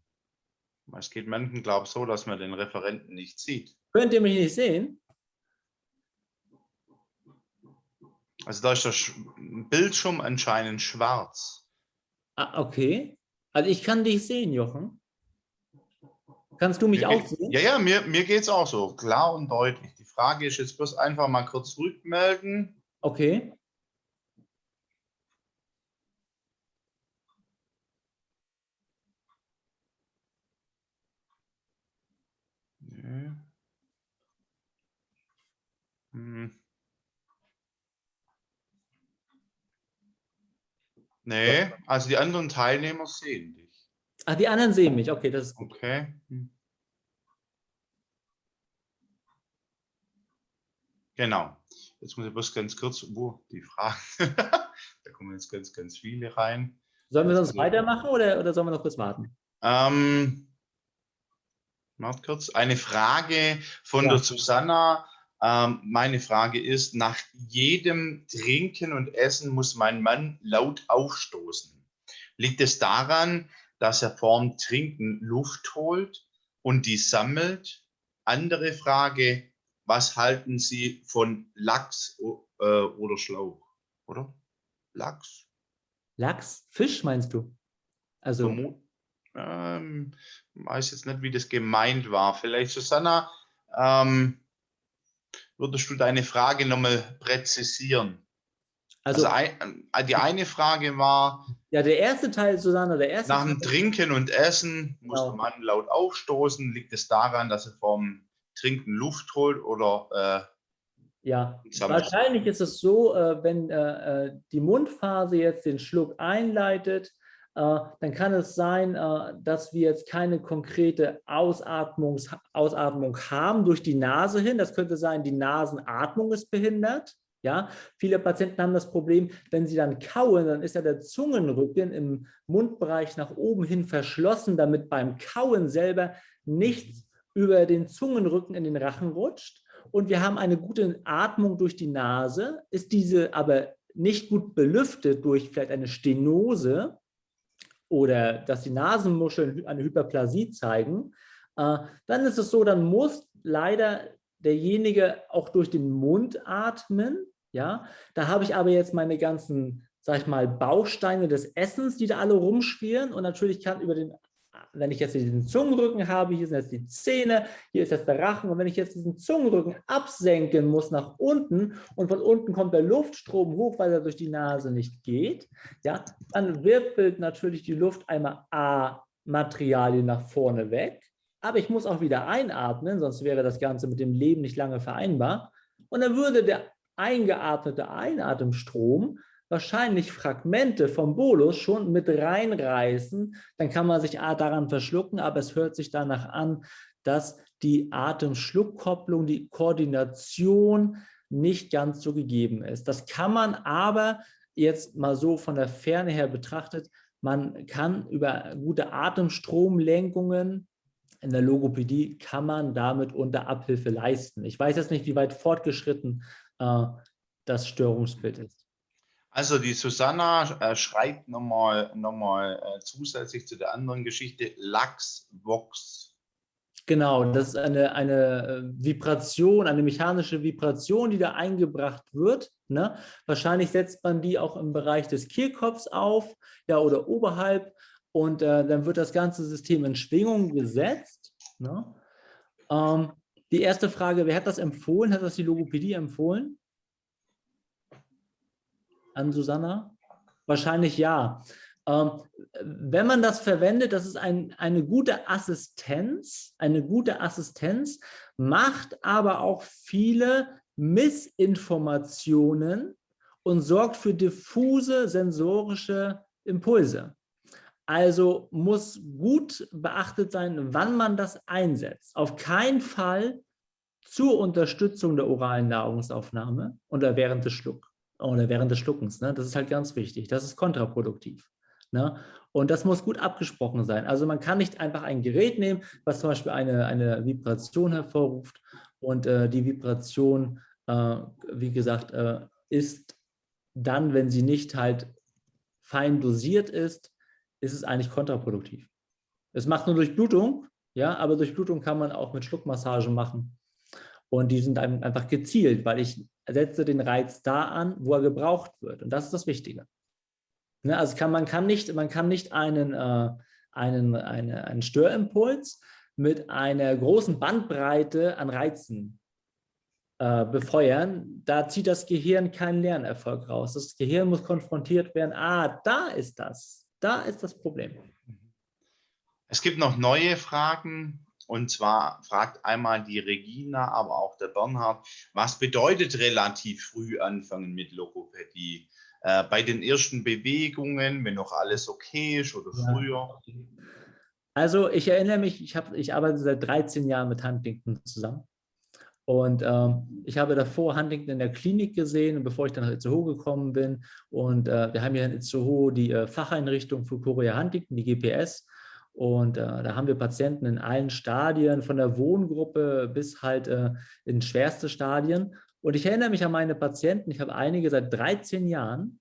Es geht manchen, glaube ich, so, dass man den Referenten nicht sieht. Könnt ihr mich nicht sehen? Also da ist das Bildschirm anscheinend schwarz. Ah, okay. Also ich kann dich sehen, Jochen. Kannst du mich mir auch sehen? Ja, ja, mir, mir geht es auch so, klar und deutlich. Die Frage ist jetzt bloß einfach mal kurz rückmelden. Okay. Hm. Nee, also die anderen Teilnehmer sehen dich. Ach, die anderen sehen mich. Okay, das ist gut. Okay. Genau. Jetzt muss ich bloß ganz kurz, wo die Frage, da kommen jetzt ganz, ganz viele rein. Sollen wir sonst also, weitermachen oder, oder sollen wir noch kurz warten? Ähm, warte kurz. Eine Frage von ja. der Susanna. Ähm, meine Frage ist, nach jedem Trinken und Essen muss mein Mann laut aufstoßen. Liegt es daran, dass er vorm Trinken Luft holt und die sammelt? Andere Frage, was halten Sie von Lachs äh, oder Schlauch? Oder? Lachs? Lachs? Fisch meinst du? Also. Ähm, weiß jetzt nicht, wie das gemeint war. Vielleicht, Susanna, ähm, würdest du deine Frage nochmal präzisieren? Also, also ein, äh, die eine Frage war. Ja, der erste Teil, Susanna, der erste Nach dem Teil, Trinken und Essen muss genau. der Mann laut aufstoßen. Liegt es daran, dass er vom Trinken Luft holt oder äh, ja, wahrscheinlich ist es so, äh, wenn äh, die Mundphase jetzt den Schluck einleitet, dann kann es sein, äh, dass wir jetzt keine konkrete Ausatmungs Ausatmung haben durch die Nase hin. Das könnte sein, die Nasenatmung ist behindert. Ja, viele Patienten haben das Problem, wenn sie dann kauen, dann ist ja der Zungenrücken im Mundbereich nach oben hin verschlossen, damit beim Kauen selber nichts über den Zungenrücken in den Rachen rutscht und wir haben eine gute Atmung durch die Nase, ist diese aber nicht gut belüftet durch vielleicht eine Stenose oder dass die Nasenmuscheln eine Hyperplasie zeigen, äh, dann ist es so, dann muss leider derjenige auch durch den Mund atmen. Ja, da habe ich aber jetzt meine ganzen, sag ich mal, Bausteine des Essens, die da alle rumschwirren und natürlich kann über den wenn ich jetzt diesen Zungenrücken habe, hier sind jetzt die Zähne, hier ist jetzt der Rachen. Und wenn ich jetzt diesen Zungenrücken absenken muss nach unten und von unten kommt der Luftstrom hoch, weil er durch die Nase nicht geht, ja, dann wirbelt natürlich die Luft einmal A Materialien nach vorne weg, aber ich muss auch wieder einatmen, sonst wäre das Ganze mit dem Leben nicht lange vereinbar. Und dann würde der eingeatmete Einatemstrom wahrscheinlich Fragmente vom Bolus schon mit reinreißen, dann kann man sich daran verschlucken, aber es hört sich danach an, dass die Atemschluckkopplung, die Koordination nicht ganz so gegeben ist. Das kann man aber jetzt mal so von der Ferne her betrachtet, man kann über gute Atemstromlenkungen in der Logopädie kann man damit unter Abhilfe leisten. Ich weiß jetzt nicht, wie weit fortgeschritten äh, das Störungsbild ist. Also die Susanna äh, schreibt nochmal noch mal, äh, zusätzlich zu der anderen Geschichte Lachsvox. Genau, das ist eine, eine äh, Vibration, eine mechanische Vibration, die da eingebracht wird. Ne? Wahrscheinlich setzt man die auch im Bereich des Kehlkopfs auf ja, oder oberhalb und äh, dann wird das ganze System in Schwingung gesetzt. Ne? Ähm, die erste Frage, wer hat das empfohlen? Hat das die Logopädie empfohlen? An Susanna? Wahrscheinlich ja. Ähm, wenn man das verwendet, das ist ein, eine gute Assistenz, eine gute Assistenz, macht aber auch viele Missinformationen und sorgt für diffuse sensorische Impulse. Also muss gut beachtet sein, wann man das einsetzt. Auf keinen Fall zur Unterstützung der oralen Nahrungsaufnahme oder während des Schlucks oder während des Schluckens. Ne? Das ist halt ganz wichtig. Das ist kontraproduktiv. Ne? Und das muss gut abgesprochen sein. Also man kann nicht einfach ein Gerät nehmen, was zum Beispiel eine, eine Vibration hervorruft und äh, die Vibration, äh, wie gesagt, äh, ist dann, wenn sie nicht halt fein dosiert ist, ist es eigentlich kontraproduktiv. Es macht nur Durchblutung, ja, aber Durchblutung kann man auch mit Schluckmassage machen. Und die sind einfach gezielt, weil ich setze den Reiz da an, wo er gebraucht wird. Und das ist das Wichtige. Ne, also kann, man, kann nicht, man kann nicht einen, äh, einen, eine, einen Störimpuls mit einer großen Bandbreite an Reizen äh, befeuern. Da zieht das Gehirn keinen Lernerfolg raus. Das Gehirn muss konfrontiert werden, ah, da ist das, da ist das Problem. Es gibt noch neue Fragen und zwar fragt einmal die Regina, aber auch der Bernhard, was bedeutet relativ früh anfangen mit Logopädie? äh, bei den ersten Bewegungen, wenn noch alles okay ist oder ja. früher? Also ich erinnere mich, ich, hab, ich arbeite seit 13 Jahren mit Huntington zusammen. Und ähm, ich habe davor Huntington in der Klinik gesehen, bevor ich dann nach Itzehoe gekommen bin. Und äh, wir haben hier in Itzehoe die äh, Facheinrichtung für Korea Huntington, die GPS. Und äh, da haben wir Patienten in allen Stadien, von der Wohngruppe bis halt äh, in schwerste Stadien. Und ich erinnere mich an meine Patienten, ich habe einige seit 13 Jahren.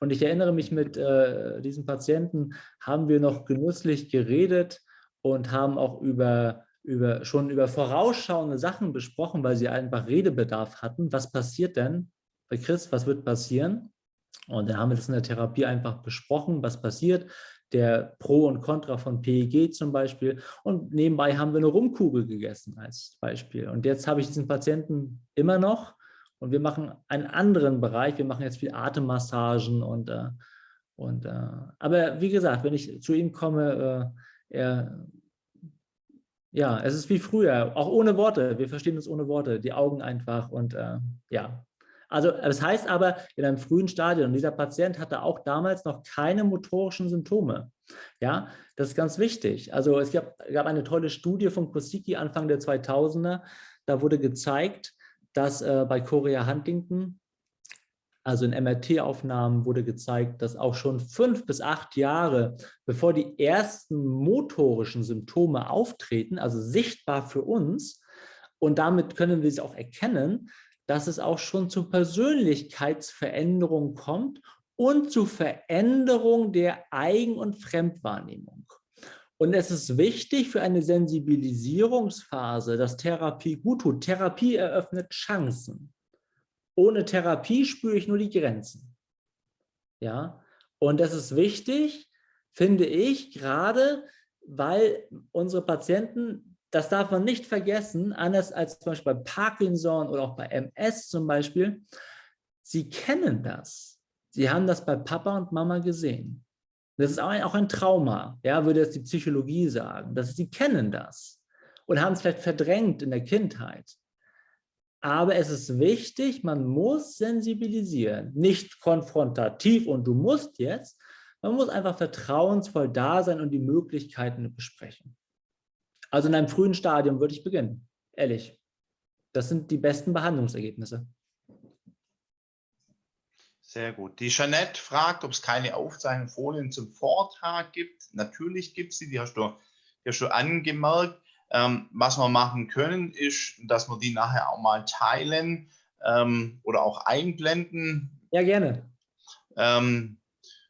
Und ich erinnere mich, mit äh, diesen Patienten haben wir noch genüsslich geredet und haben auch über, über, schon über vorausschauende Sachen besprochen, weil sie einfach Redebedarf hatten. Was passiert denn bei Chris? Was wird passieren? Und dann haben wir das in der Therapie einfach besprochen, was passiert der Pro und Contra von PEG zum Beispiel. Und nebenbei haben wir eine Rumkugel gegessen als Beispiel. Und jetzt habe ich diesen Patienten immer noch und wir machen einen anderen Bereich. Wir machen jetzt viel Atemmassagen und, äh, und äh, aber wie gesagt, wenn ich zu ihm komme, äh, er, ja, es ist wie früher, auch ohne Worte. Wir verstehen uns ohne Worte, die Augen einfach und äh, ja, also das heißt aber, in einem frühen Stadium, dieser Patient hatte auch damals noch keine motorischen Symptome. Ja, das ist ganz wichtig. Also es gab, gab eine tolle Studie von Kosicki Anfang der 2000er. Da wurde gezeigt, dass äh, bei Chorea Huntington, also in MRT-Aufnahmen wurde gezeigt, dass auch schon fünf bis acht Jahre, bevor die ersten motorischen Symptome auftreten, also sichtbar für uns, und damit können wir sie auch erkennen, dass es auch schon zu Persönlichkeitsveränderungen kommt und zu Veränderung der Eigen- und Fremdwahrnehmung. Und es ist wichtig für eine Sensibilisierungsphase, dass Therapie gut tut. Therapie eröffnet Chancen. Ohne Therapie spüre ich nur die Grenzen. Ja, und das ist wichtig, finde ich, gerade weil unsere Patienten das darf man nicht vergessen, anders als zum Beispiel bei Parkinson oder auch bei MS zum Beispiel, sie kennen das. Sie haben das bei Papa und Mama gesehen. Das ist auch ein, Trauma, ja, würde jetzt die Psychologie sagen. Dass sie kennen das und haben es vielleicht verdrängt in der Kindheit. Aber es ist wichtig, man muss sensibilisieren, nicht konfrontativ und du musst jetzt, man muss einfach vertrauensvoll da sein und die Möglichkeiten besprechen. Also in einem frühen Stadium würde ich beginnen, ehrlich. Das sind die besten Behandlungsergebnisse. Sehr gut. Die Jeanette fragt, ob es keine Aufzeichnungsfolien zum Vortrag gibt. Natürlich gibt es sie, die hast du ja schon angemerkt. Ähm, was wir machen können, ist, dass wir die nachher auch mal teilen ähm, oder auch einblenden. Ja, gerne. Ähm,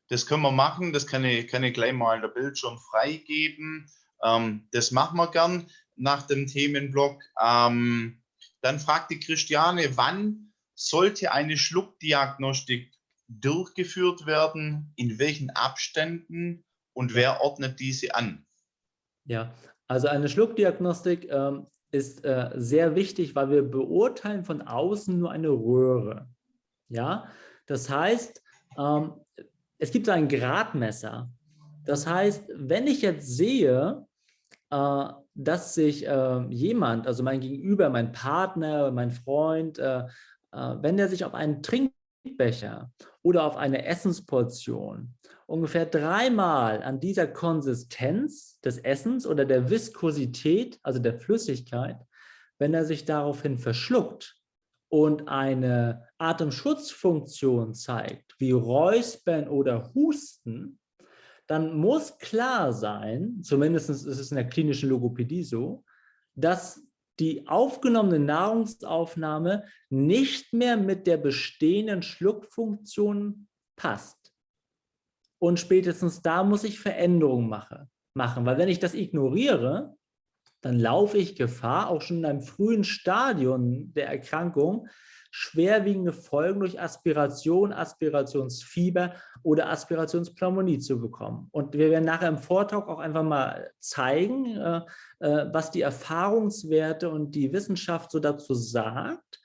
das können wir machen. Das kann ich, kann ich gleich mal der Bildschirm freigeben. Ähm, das machen wir gern nach dem Themenblock. Ähm, dann fragt die Christiane, wann sollte eine Schluckdiagnostik durchgeführt werden, in welchen Abständen und wer ordnet diese an? Ja, also eine Schluckdiagnostik ähm, ist äh, sehr wichtig, weil wir beurteilen von außen nur eine Röhre. Ja, das heißt, ähm, es gibt ein Gradmesser. Das heißt, wenn ich jetzt sehe, dass sich äh, jemand, also mein Gegenüber, mein Partner, mein Freund, äh, wenn der sich auf einen Trinkbecher oder auf eine Essensportion ungefähr dreimal an dieser Konsistenz des Essens oder der Viskosität, also der Flüssigkeit, wenn er sich daraufhin verschluckt und eine Atemschutzfunktion zeigt, wie Räuspern oder Husten, dann muss klar sein, zumindest ist es in der klinischen Logopädie so, dass die aufgenommene Nahrungsaufnahme nicht mehr mit der bestehenden Schluckfunktion passt. Und spätestens da muss ich Veränderungen mache, machen, weil wenn ich das ignoriere, dann laufe ich Gefahr, auch schon in einem frühen Stadium der Erkrankung, schwerwiegende Folgen durch Aspiration, Aspirationsfieber oder Aspirationspneumonie zu bekommen. Und wir werden nachher im Vortrag auch einfach mal zeigen, äh, äh, was die Erfahrungswerte und die Wissenschaft so dazu sagt.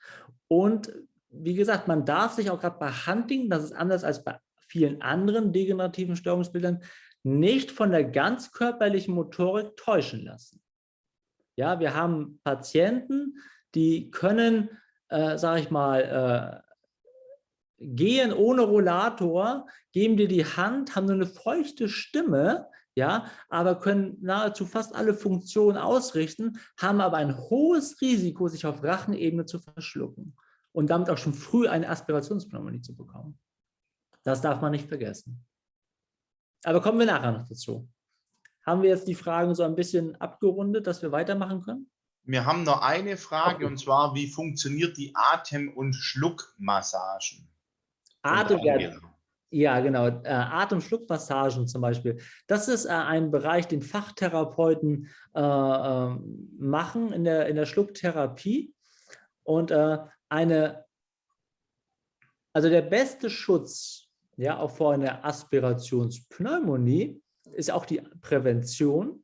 Und wie gesagt, man darf sich auch gerade bei Hunting, das ist anders als bei vielen anderen degenerativen Störungsbildern, nicht von der ganzkörperlichen Motorik täuschen lassen. Ja, wir haben Patienten, die können äh, sage ich mal, äh, gehen ohne Rollator, geben dir die Hand, haben nur eine feuchte Stimme, ja, aber können nahezu fast alle Funktionen ausrichten, haben aber ein hohes Risiko, sich auf Rachenebene zu verschlucken und damit auch schon früh eine Aspirationspneumonie zu bekommen. Das darf man nicht vergessen. Aber kommen wir nachher noch dazu. Haben wir jetzt die Fragen so ein bisschen abgerundet, dass wir weitermachen können? Wir haben noch eine Frage und zwar, wie funktioniert die Atem- und Schluckmassagen? Atem, ja, genau. Äh, Atem-Schluckmassagen zum Beispiel. Das ist äh, ein Bereich, den Fachtherapeuten äh, äh, machen in der, in der Schlucktherapie. Und äh, eine, also der beste Schutz ja, auch vor einer Aspirationspneumonie ist auch die Prävention.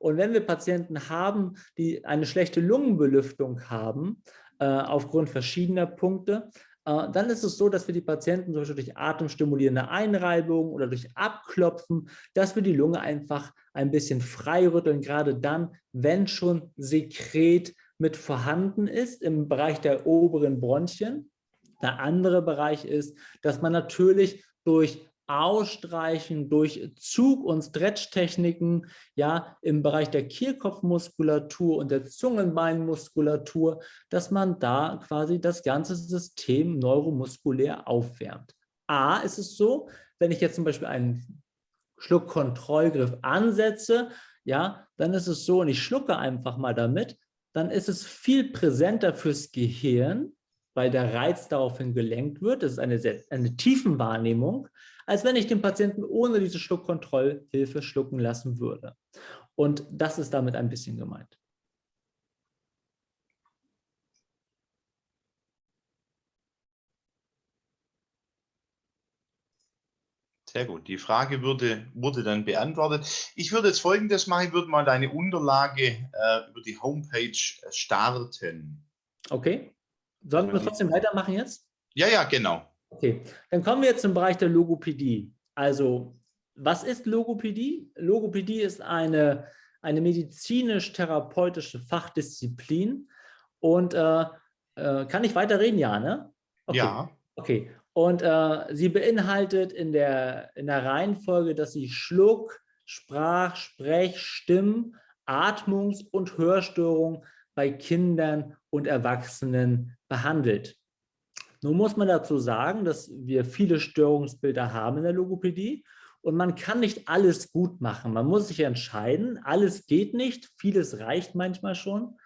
Und wenn wir Patienten haben, die eine schlechte Lungenbelüftung haben, äh, aufgrund verschiedener Punkte, äh, dann ist es so, dass wir die Patienten zum Beispiel durch atemstimulierende Einreibung oder durch Abklopfen, dass wir die Lunge einfach ein bisschen freirütteln, gerade dann, wenn schon Sekret mit vorhanden ist im Bereich der oberen Bronchien. Der andere Bereich ist, dass man natürlich durch Ausstreichen durch Zug- und Stretch-Techniken ja, im Bereich der Kehlkopfmuskulatur und der Zungenbeinmuskulatur, dass man da quasi das ganze System neuromuskulär aufwärmt. A ist es so, wenn ich jetzt zum Beispiel einen Schluckkontrollgriff ansetze, ja, dann ist es so, und ich schlucke einfach mal damit, dann ist es viel präsenter fürs Gehirn, weil der Reiz daraufhin gelenkt wird. Das ist eine, sehr, eine Tiefenwahrnehmung als wenn ich den Patienten ohne diese Schluckkontrollhilfe schlucken lassen würde. Und das ist damit ein bisschen gemeint. Sehr gut. Die Frage würde, wurde dann beantwortet. Ich würde jetzt Folgendes machen. Ich würde mal deine Unterlage äh, über die Homepage äh, starten. Okay. Sollen wir trotzdem weitermachen jetzt? Ja, ja, genau. Okay, dann kommen wir jetzt zum Bereich der Logopädie. Also, was ist Logopädie? Logopädie ist eine, eine medizinisch-therapeutische Fachdisziplin. Und äh, äh, kann ich weiterreden? Ja, ne? Okay. Ja. Okay. Und äh, sie beinhaltet in der, in der Reihenfolge, dass sie Schluck, Sprach, Sprech, Stimm, Atmungs- und Hörstörungen bei Kindern und Erwachsenen behandelt. Nun muss man dazu sagen, dass wir viele Störungsbilder haben in der Logopädie und man kann nicht alles gut machen. Man muss sich entscheiden, alles geht nicht, vieles reicht manchmal schon.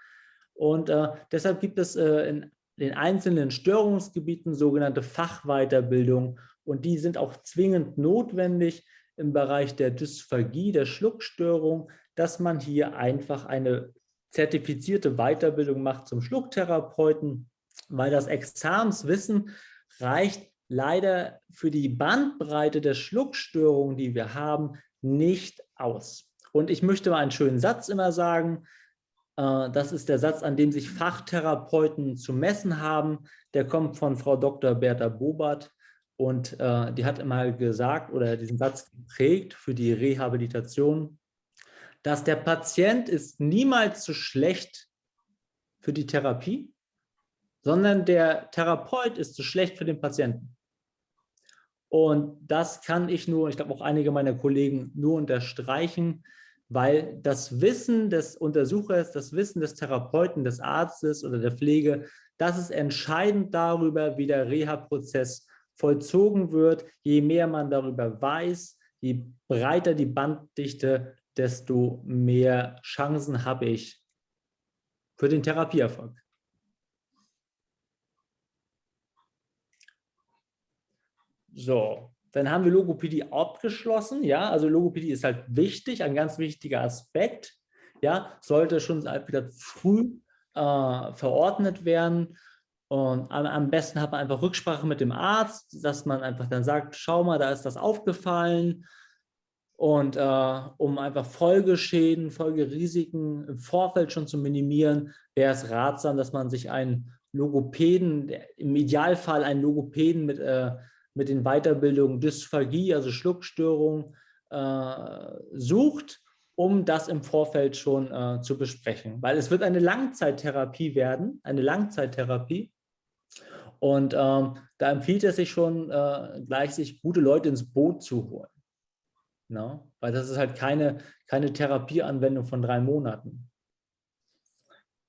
Und äh, deshalb gibt es äh, in den einzelnen Störungsgebieten sogenannte Fachweiterbildung und die sind auch zwingend notwendig im Bereich der Dysphagie, der Schluckstörung, dass man hier einfach eine zertifizierte Weiterbildung macht zum Schlucktherapeuten weil das Examenswissen reicht leider für die Bandbreite der Schluckstörungen, die wir haben, nicht aus. Und ich möchte mal einen schönen Satz immer sagen. Äh, das ist der Satz, an dem sich Fachtherapeuten zu messen haben. Der kommt von Frau Dr. Bertha Bobert und äh, die hat immer gesagt oder diesen Satz geprägt für die Rehabilitation, dass der Patient ist niemals zu schlecht für die Therapie, sondern der Therapeut ist zu schlecht für den Patienten. Und das kann ich nur, ich glaube auch einige meiner Kollegen nur unterstreichen, weil das Wissen des Untersuchers, das Wissen des Therapeuten, des Arztes oder der Pflege, das ist entscheidend darüber, wie der Reha-Prozess vollzogen wird. Je mehr man darüber weiß, je breiter die Banddichte, desto mehr Chancen habe ich für den Therapieerfolg. So, dann haben wir Logopädie abgeschlossen. Ja, also Logopädie ist halt wichtig, ein ganz wichtiger Aspekt. Ja, sollte schon wieder früh äh, verordnet werden. Und am, am, besten hat man einfach Rücksprache mit dem Arzt, dass man einfach dann sagt, schau mal, da ist das aufgefallen. Und äh, um einfach Folgeschäden, Folgerisiken im Vorfeld schon zu minimieren, wäre es ratsam, dass man sich einen Logopäden, im Idealfall einen Logopäden mit äh, mit den Weiterbildungen Dysphagie, also Schluckstörung, äh, sucht, um das im Vorfeld schon äh, zu besprechen. Weil es wird eine Langzeittherapie werden, eine Langzeittherapie. Und ähm, da empfiehlt es sich schon, äh, gleich sich gute Leute ins Boot zu holen. No? Ne? Weil das ist halt keine, keine Therapieanwendung von drei Monaten.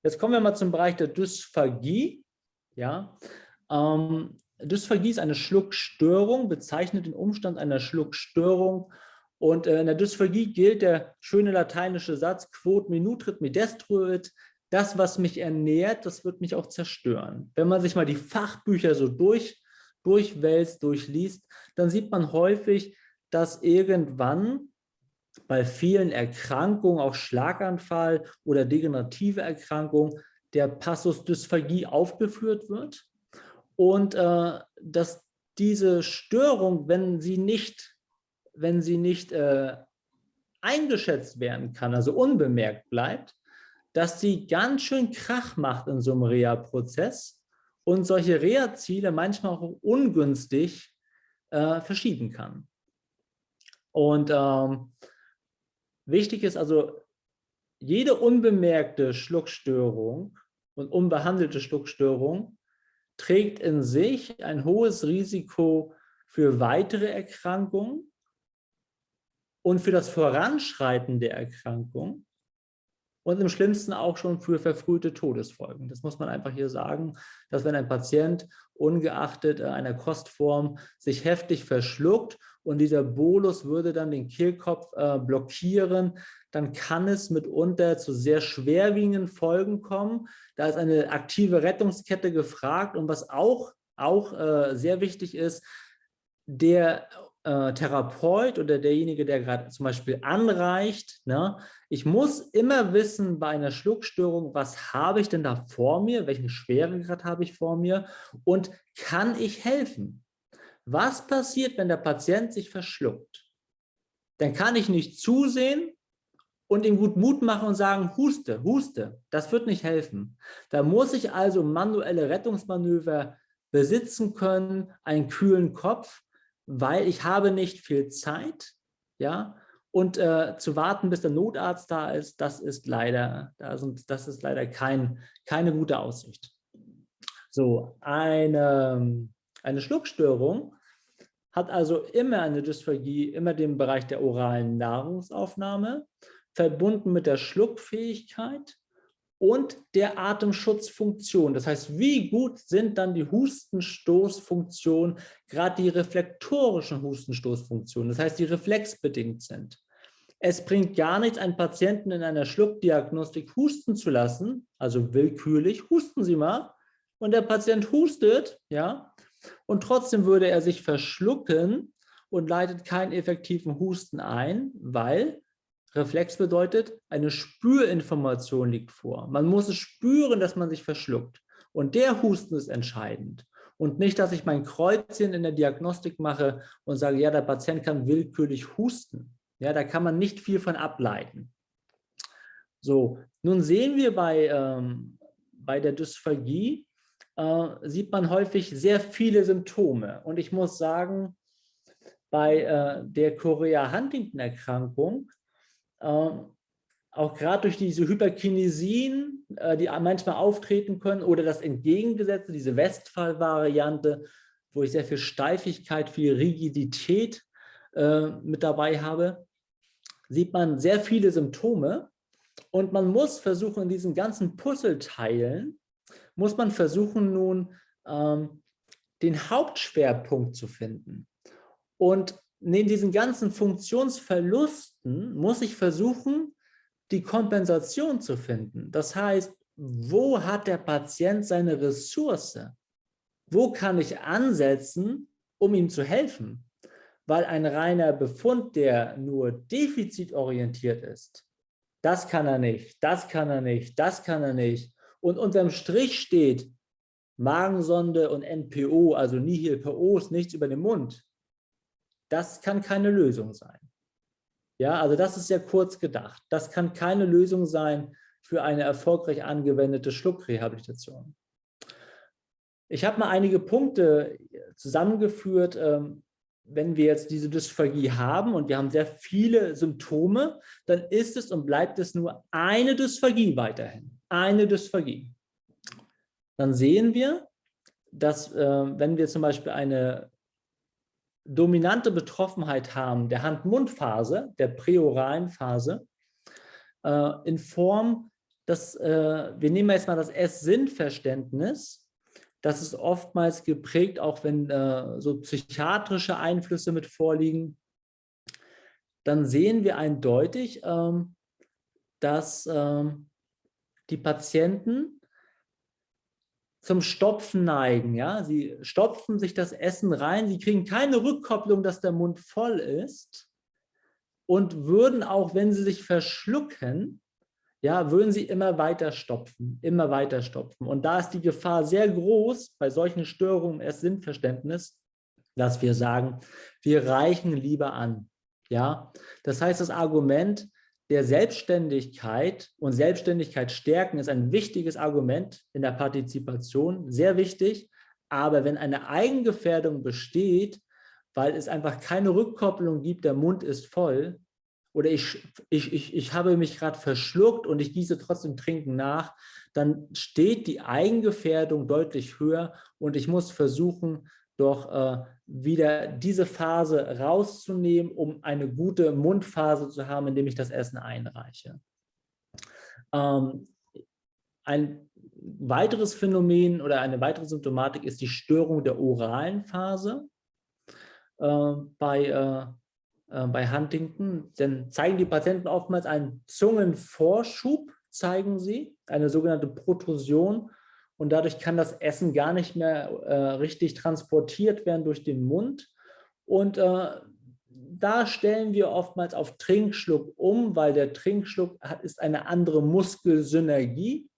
Jetzt kommen wir mal zum Bereich der Dysphagie. Ja? Ähm, Dysphagie ist eine Schluckstörung, bezeichnet den Umstand einer Schluckstörung. Und äh, in der Dysphagie gilt der schöne lateinische Satz, quod me nutrit me destruit, das, was mich ernährt, das wird mich auch zerstören. Wenn man sich mal die Fachbücher so durch, durchwälzt, durchliest, dann sieht man häufig, dass irgendwann bei vielen Erkrankungen, auch Schlaganfall oder degenerative Erkrankungen, der Passus Dysphagie aufgeführt wird und äh, dass diese Störung, wenn sie nicht, wenn sie nicht äh, eingeschätzt werden kann, also unbemerkt bleibt, dass sie ganz schön Krach macht in so einem Reha-Prozess und solche Reha-Ziele manchmal auch ungünstig äh, verschieben kann. Und ähm, wichtig ist also, jede unbemerkte Schluckstörung und unbehandelte Schluckstörung trägt in sich ein hohes Risiko für weitere Erkrankungen und für das Voranschreiten der Erkrankung und im schlimmsten auch schon für verfrühte Todesfolgen. Das muss man einfach hier sagen, dass wenn ein Patient ungeachtet einer Kostform sich heftig verschluckt und dieser Bolus würde dann den Kehlkopf äh, blockieren, dann kann es mitunter zu sehr schwerwiegenden Folgen kommen. Da ist eine aktive Rettungskette gefragt und was auch, auch äh, sehr wichtig ist, der äh, Therapeut oder derjenige, der gerade zum Beispiel anreicht, ne, ich muss immer wissen bei einer Schluckstörung, was habe ich denn da vor mir, welchen Schweregrad habe ich vor mir und kann ich helfen? Was passiert, wenn der Patient sich verschluckt? Dann kann ich nicht zusehen und ihm gut Mut machen und sagen, huste, huste. Das wird nicht helfen. Da muss ich also manuelle Rettungsmanöver besitzen können, einen kühlen Kopf weil ich habe nicht viel Zeit, ja, und äh, zu warten, bis der Notarzt da ist, das ist leider, das ist leider kein, keine gute Aussicht. So, eine, eine Schluckstörung hat also immer eine Dysphagie, immer den Bereich der oralen Nahrungsaufnahme, verbunden mit der Schluckfähigkeit und der Atemschutzfunktion. Das heißt, wie gut sind dann die Hustenstoßfunktionen, gerade die reflektorischen Hustenstoßfunktionen, das heißt, die reflexbedingt sind. Es bringt gar nichts, einen Patienten in einer Schluckdiagnostik husten zu lassen, also willkürlich, husten Sie mal, und der Patient hustet, ja, und trotzdem würde er sich verschlucken und leitet keinen effektiven Husten ein, weil Reflex bedeutet, eine Spürinformation liegt vor. Man muss es spüren, dass man sich verschluckt. Und der Husten ist entscheidend. Und nicht, dass ich mein Kreuzchen in der Diagnostik mache und sage, ja, der Patient kann willkürlich husten. Ja, da kann man nicht viel von ableiten. So, nun sehen wir bei, ähm, bei der Dysphagie, äh, sieht man häufig sehr viele Symptome. Und ich muss sagen, bei äh, der Chorea-Huntington-Erkrankung ähm, auch gerade durch diese Hyperkinesien, äh, die manchmal auftreten können, oder das Entgegengesetzte, diese Westphal-Variante, wo ich sehr viel Steifigkeit, viel Rigidität äh, mit dabei habe, sieht man sehr viele Symptome. Und man muss versuchen, in diesen ganzen Puzzleteilen, muss man versuchen nun, ähm, den Hauptschwerpunkt zu finden. Und neben diesen ganzen Funktionsverlusten muss ich versuchen, die Kompensation zu finden. Das heißt, wo hat der Patient seine Ressource? Wo kann ich ansetzen, um ihm zu helfen? Weil ein reiner Befund, der nur defizitorientiert ist, das kann er nicht, das kann er nicht, das kann er nicht. Und unterm Strich steht Magensonde und NPO, also Nihil PO, ist nichts über den Mund. Das kann keine Lösung sein. Ja, also das ist sehr kurz gedacht. Das kann keine Lösung sein für eine erfolgreich angewendete Schluckrehabilitation. Ich habe mal einige Punkte zusammengeführt, ähm, wenn wir jetzt diese Dysphagie haben und wir haben sehr viele Symptome, dann ist es und bleibt es nur eine Dysphagie weiterhin. Eine Dysphagie. Dann sehen wir, dass äh, wenn wir zum Beispiel eine dominante Betroffenheit haben der Hand-Mund-Phase, der präoralen Phase, äh, in Form, dass äh, wir nehmen jetzt mal das S-Sinn-Verständnis, das ist oftmals geprägt, auch wenn äh, so psychiatrische Einflüsse mit vorliegen, dann sehen wir eindeutig, ähm, dass ähm, die Patienten zum Stopfen neigen. Ja? Sie stopfen sich das Essen rein, sie kriegen keine Rückkopplung, dass der Mund voll ist und würden auch, wenn sie sich verschlucken, ja, würden sie immer weiter stopfen, immer weiter stopfen. Und da ist die Gefahr sehr groß bei solchen Störungen im Sinnverständnis, dass wir sagen, wir reichen lieber an. Ja, das heißt, das Argument, der Selbstständigkeit und Selbstständigkeit stärken ist ein wichtiges Argument in der Partizipation, sehr wichtig. Aber wenn eine Eigengefährdung besteht, weil es einfach keine Rückkopplung gibt, der Mund ist voll oder ich, ich, ich, ich habe mich gerade verschluckt und ich gieße trotzdem Trinken nach, dann steht die Eigengefährdung deutlich höher und ich muss versuchen, doch äh, wieder diese Phase rauszunehmen, um eine gute Mundphase zu haben, indem ich das Essen einreiche. Ähm, ein weiteres Phänomen oder eine weitere Symptomatik ist die Störung der oralen Phase äh, bei, äh, äh bei Huntington. Denn zeigen die Patienten oftmals einen Zungenvorschub, zeigen sie, eine sogenannte Protrusion und dadurch kann das Essen gar nicht mehr äh, richtig transportiert werden durch den Mund. Und äh, da stellen wir oftmals auf Trinkschluck um, weil der Trinkschluck hat, ist eine andere Muskelsynergie.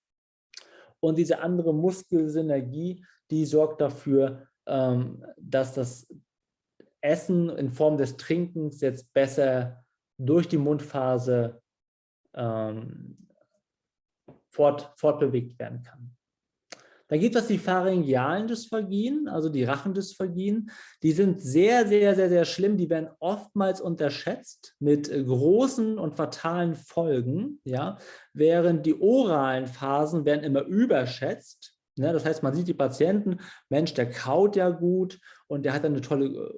Und diese andere Muskelsynergie, die sorgt dafür, ähm, dass das Essen in Form des Trinkens jetzt besser durch die Mundphase ähm, fort, fortbewegt werden kann. Dann gibt es die pharyngealen Dysphagien, also die Rachendysphagien. Die sind sehr, sehr, sehr, sehr schlimm. Die werden oftmals unterschätzt mit äh, großen und fatalen Folgen, ja, während die oralen Phasen werden immer überschätzt. Ne? Das heißt, man sieht die Patienten, Mensch, der kaut ja gut und der hat eine tolle äh,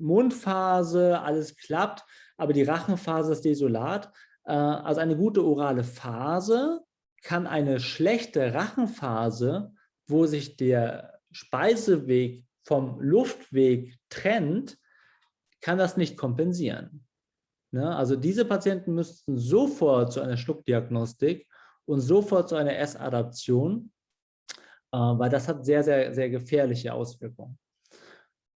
Mundphase, alles klappt, aber die Rachenphase ist desolat. Äh, also eine gute orale Phase kann eine schlechte Rachenphase wo sich der Speiseweg vom Luftweg trennt, kann das nicht kompensieren. Ne? Also diese Patienten müssten sofort zu einer Schluckdiagnostik und sofort zu einer Essadaption, äh, weil das hat sehr, sehr, sehr gefährliche Auswirkungen.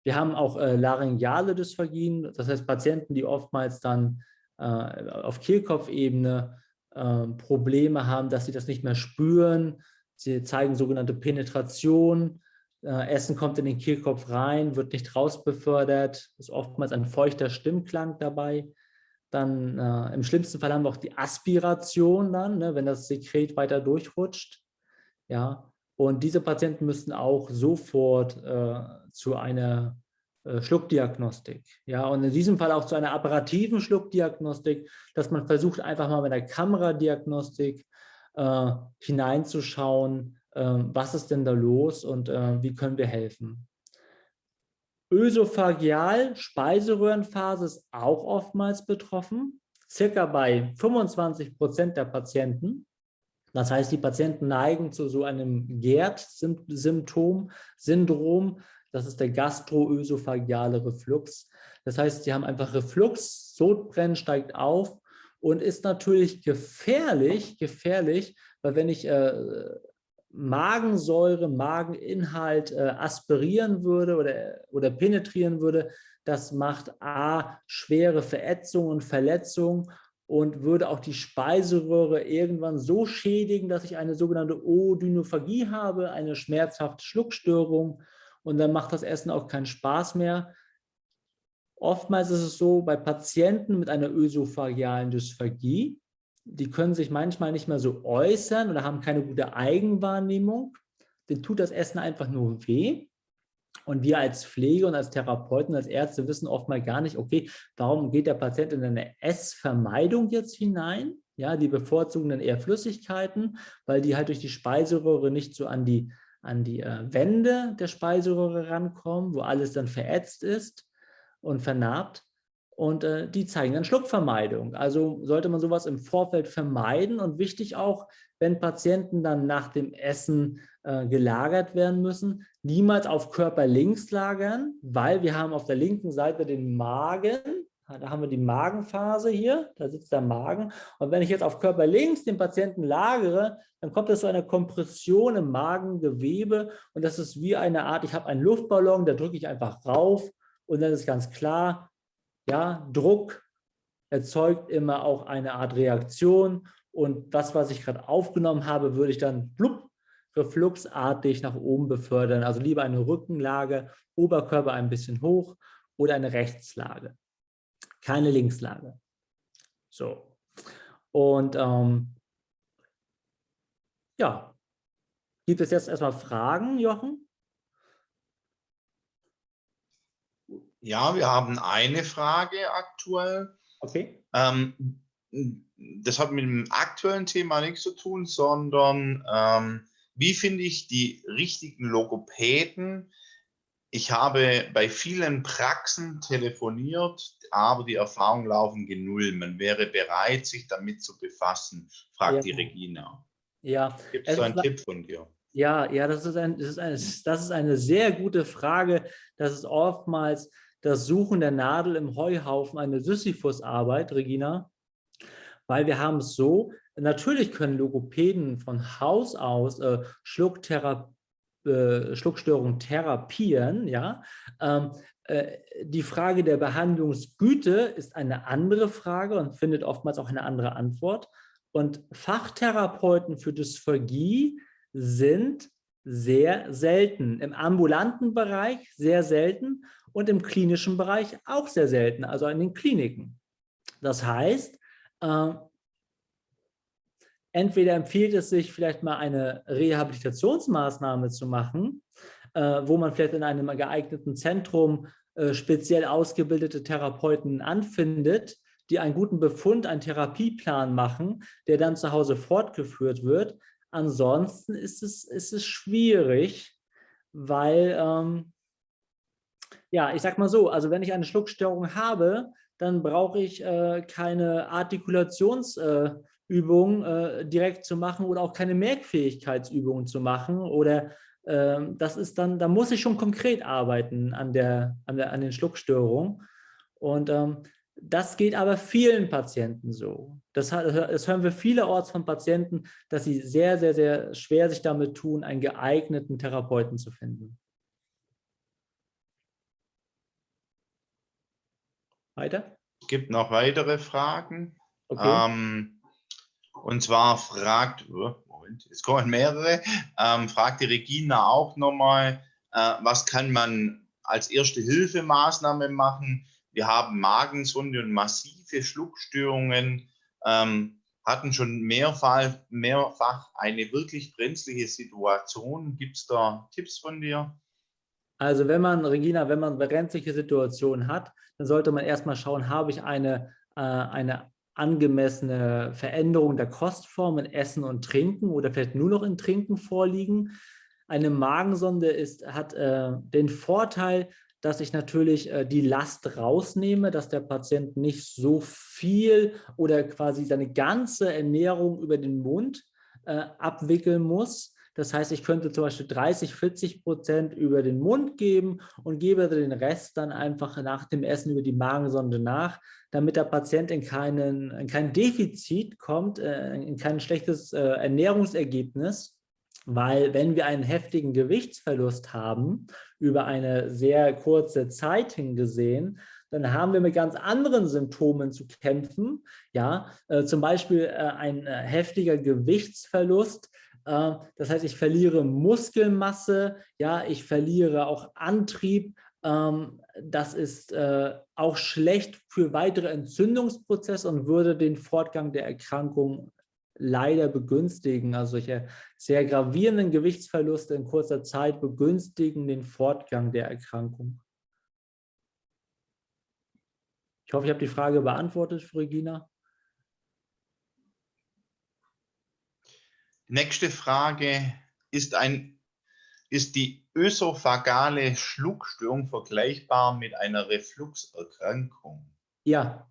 Wir haben auch äh, laryngeale Dysphagien, das heißt Patienten, die oftmals dann äh, auf Kehlkopfebene äh, Probleme haben, dass sie das nicht mehr spüren, Sie zeigen sogenannte Penetration. Äh, Essen kommt in den Kehlkopf rein, wird nicht rausbefördert, ist oftmals ein feuchter Stimmklang dabei. Dann äh, im schlimmsten Fall haben wir auch die Aspiration dann, ne, wenn das Sekret weiter durchrutscht. Ja, und diese Patienten müssten auch sofort äh, zu einer äh, Schluckdiagnostik. Ja, und in diesem Fall auch zu einer apparativen Schluckdiagnostik, dass man versucht, einfach mal mit einer Kameradiagnostik äh, hineinzuschauen, äh, was ist denn da los und äh, wie können wir helfen. Ösophageal, Speiseröhrenphase ist auch oftmals betroffen, circa bei 25 Prozent der Patienten. Das heißt, die Patienten neigen zu so einem GERD-Symptom, Syndrom. Das ist der gastroösophageale Reflux. Das heißt, sie haben einfach Reflux, Sodbrennen steigt auf und ist natürlich gefährlich, gefährlich, weil wenn ich äh, Magensäure, Mageninhalt äh, aspirieren würde oder, oder penetrieren würde, das macht A, schwere Verätzung und Verletzung und würde auch die Speiseröhre irgendwann so schädigen, dass ich eine sogenannte Odynophagie habe, eine schmerzhafte Schluckstörung und dann macht das Essen auch keinen Spaß mehr. Oftmals ist es so, bei Patienten mit einer ösophagealen Dysphagie, die können sich manchmal nicht mehr so äußern oder haben keine gute Eigenwahrnehmung. Denen tut das Essen einfach nur weh. Und wir als Pflege und als Therapeuten, als Ärzte wissen oftmals gar nicht, okay, warum geht der Patient in eine Essvermeidung jetzt hinein? Ja, die bevorzugen dann eher Flüssigkeiten, weil die halt durch die Speiseröhre nicht so an die an die äh, Wände der Speiseröhre rankommen, wo alles dann verätzt ist und vernarbt. Und äh, die zeigen dann Schluckvermeidung. Also sollte man sowas im Vorfeld vermeiden und wichtig auch, wenn Patienten dann nach dem Essen äh, gelagert werden müssen, niemals auf Körper links lagern, weil wir haben auf der linken Seite den Magen, da haben wir die Magenphase hier, da sitzt der Magen. Und wenn ich jetzt auf Körper links den Patienten lagere, dann kommt es zu einer Kompression im Magengewebe und das ist wie eine Art, ich habe einen Luftballon, da drücke ich einfach rauf und dann ist ganz klar, ja, Druck erzeugt immer auch eine Art Reaktion und das, was ich gerade aufgenommen habe, würde ich dann blub, refluxartig nach oben befördern. Also lieber eine Rückenlage, Oberkörper ein bisschen hoch oder eine Rechtslage. Keine Linkslage. So. Und ähm, ja, gibt es jetzt erstmal Fragen, Jochen? Ja, wir haben eine Frage aktuell. Okay. Ähm, das hat mit dem aktuellen Thema nichts zu tun, sondern ähm, wie finde ich die richtigen Logopäden? Ich habe bei vielen Praxen telefoniert, aber die Erfahrungen laufen genull. Man wäre bereit, sich damit zu befassen, fragt ja. die Regina. Ja. Gibt es so einen Tipp von dir? Ja, ja, das ist, ein, das, ist eine, das ist eine sehr gute Frage. Das ist oftmals das Suchen der Nadel im Heuhaufen eine Sisyphus-Arbeit, Regina weil wir haben es so, natürlich können Logopäden von Haus aus äh, Schluckthera äh, Schluckstörungen therapieren, ja. Ähm, äh, die Frage der Behandlungsgüte ist eine andere Frage und findet oftmals auch eine andere Antwort. Und Fachtherapeuten für Dysphagie sind sehr selten. Im ambulanten Bereich sehr selten und im klinischen Bereich auch sehr selten, also in den Kliniken. Das heißt, äh, entweder empfiehlt es sich, vielleicht mal eine Rehabilitationsmaßnahme zu machen, äh, wo man vielleicht in einem geeigneten Zentrum äh, speziell ausgebildete Therapeuten anfindet, die einen guten Befund, einen Therapieplan machen, der dann zu Hause fortgeführt wird. Ansonsten ist es, ist es schwierig, weil, ähm, ja, ich sag mal so, also wenn ich eine Schluckstörung habe, dann brauche ich äh, keine Artikulationsübungen äh, äh, direkt zu machen oder auch keine Merkfähigkeitsübungen zu machen oder ähm, das ist dann, da muss ich schon konkret arbeiten an, der, an, der, an den Schluckstörungen und ähm, das geht aber vielen Patienten so. Das, das hören wir vielerorts von Patienten, dass sie sehr, sehr, sehr schwer sich damit tun, einen geeigneten Therapeuten zu finden. Weiter? Es gibt noch weitere Fragen. Okay. Ähm, und zwar fragt, oh, Moment, es kommen mehrere, ähm, fragt die Regina auch nochmal, äh, was kann man als erste Hilfemaßnahme machen? Wir haben Magensonde und massive Schluckstörungen, ähm, hatten schon mehrfach, mehrfach eine wirklich brenzliche Situation. Gibt es da Tipps von dir? Also wenn man, Regina, wenn man brenzliche Situationen hat, dann sollte man erstmal schauen, habe ich eine, äh, eine angemessene Veränderung der Kostform in Essen und Trinken oder vielleicht nur noch in Trinken vorliegen. Eine Magensonde ist, hat äh, den Vorteil, dass ich natürlich äh, die Last rausnehme, dass der Patient nicht so viel oder quasi seine ganze Ernährung über den Mund äh, abwickeln muss, das heißt, ich könnte zum Beispiel 30, 40 Prozent über den Mund geben und gebe den Rest dann einfach nach dem Essen über die Magensonde nach, damit der Patient in, keinen, in kein Defizit kommt, äh, in kein schlechtes äh, Ernährungsergebnis. Weil wenn wir einen heftigen Gewichtsverlust haben, über eine sehr kurze Zeit hingesehen, dann haben wir mit ganz anderen Symptomen zu kämpfen. Ja, äh, zum Beispiel äh, ein äh, heftiger Gewichtsverlust das heißt, ich verliere Muskelmasse, ja, ich verliere auch Antrieb. Ähm, das ist äh, auch schlecht für weitere Entzündungsprozesse und würde den Fortgang der Erkrankung leider begünstigen. Also solche sehr gravierenden Gewichtsverluste in kurzer Zeit begünstigen den Fortgang der Erkrankung. Ich hoffe, ich habe die Frage beantwortet, Regina. Nächste Frage ist ein ist die ösophagale Schluckstörung vergleichbar mit einer Refluxerkrankung? Ja.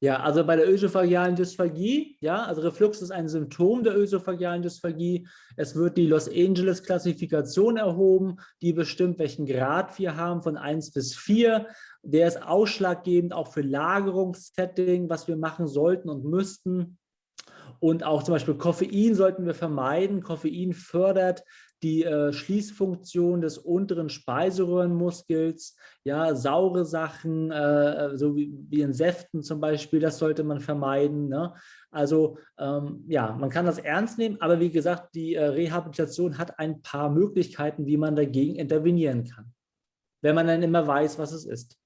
Ja, also bei der ösophagealen Dysphagie, ja, also Reflux ist ein Symptom der ösophagealen Dysphagie. Es wird die Los Angeles Klassifikation erhoben, die bestimmt, welchen Grad wir haben, von 1 bis 4. Der ist ausschlaggebend auch für Lagerungssetting, was wir machen sollten und müssten. Und auch zum Beispiel Koffein sollten wir vermeiden. Koffein fördert die äh, Schließfunktion des unteren Speiseröhrenmuskels, ja, saure Sachen, äh, so wie, wie, in Säften zum Beispiel, das sollte man vermeiden. Ne? Also ähm, ja, man kann das ernst nehmen, aber wie gesagt, die äh, Rehabilitation hat ein paar Möglichkeiten, wie man dagegen intervenieren kann, wenn man dann immer weiß, was es ist.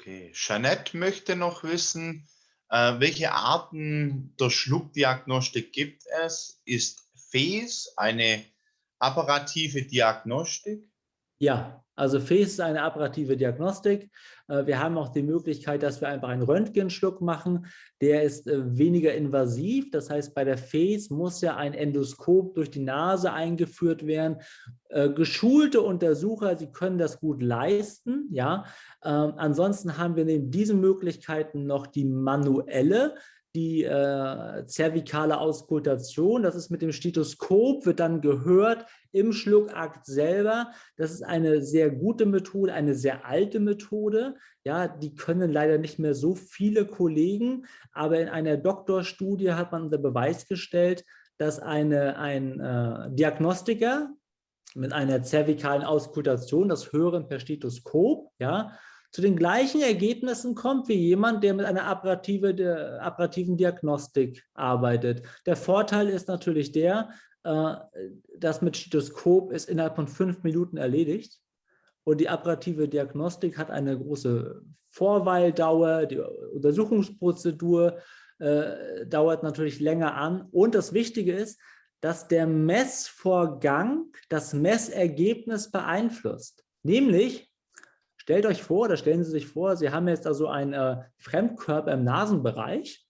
Okay, Jeanette möchte noch wissen, äh, welche Arten der Schluckdiagnostik gibt es? Ist FES eine apparative Diagnostik? Ja, also FACE ist eine apparative Diagnostik. Äh, wir haben auch die Möglichkeit, dass wir einfach einen Röntgenschluck machen. Der ist äh, weniger invasiv. Das heißt, bei der FACE muss ja ein Endoskop durch die Nase eingeführt werden. Äh, geschulte Untersucher, sie können das gut leisten. Ja, ähm, ansonsten haben wir neben diesen Möglichkeiten noch die manuelle die äh, zervikale Auskultation. Das ist mit dem Stethoskop, wird dann gehört im Schluckakt selber. Das ist eine sehr gute Methode, eine sehr alte Methode. Ja, die können leider nicht mehr so viele Kollegen, aber in einer Doktorstudie hat man unter Beweis gestellt, dass eine, ein äh, Diagnostiker mit einer zervikalen Auskultation, das Hören per Stethoskop, ja, zu den gleichen Ergebnissen kommt wie jemand, der mit einer apparative, der apparativen Diagnostik arbeitet. Der Vorteil ist natürlich der, äh, das mit Stethoskop ist innerhalb von fünf Minuten erledigt. Und die apparative Diagnostik hat eine große Vorweildauer, die Untersuchungsprozedur äh, dauert natürlich länger an. Und das Wichtige ist, dass der Messvorgang das Messergebnis beeinflusst. Nämlich, Stellt euch vor, oder stellen Sie sich vor, Sie haben jetzt also einen äh, Fremdkörper im Nasenbereich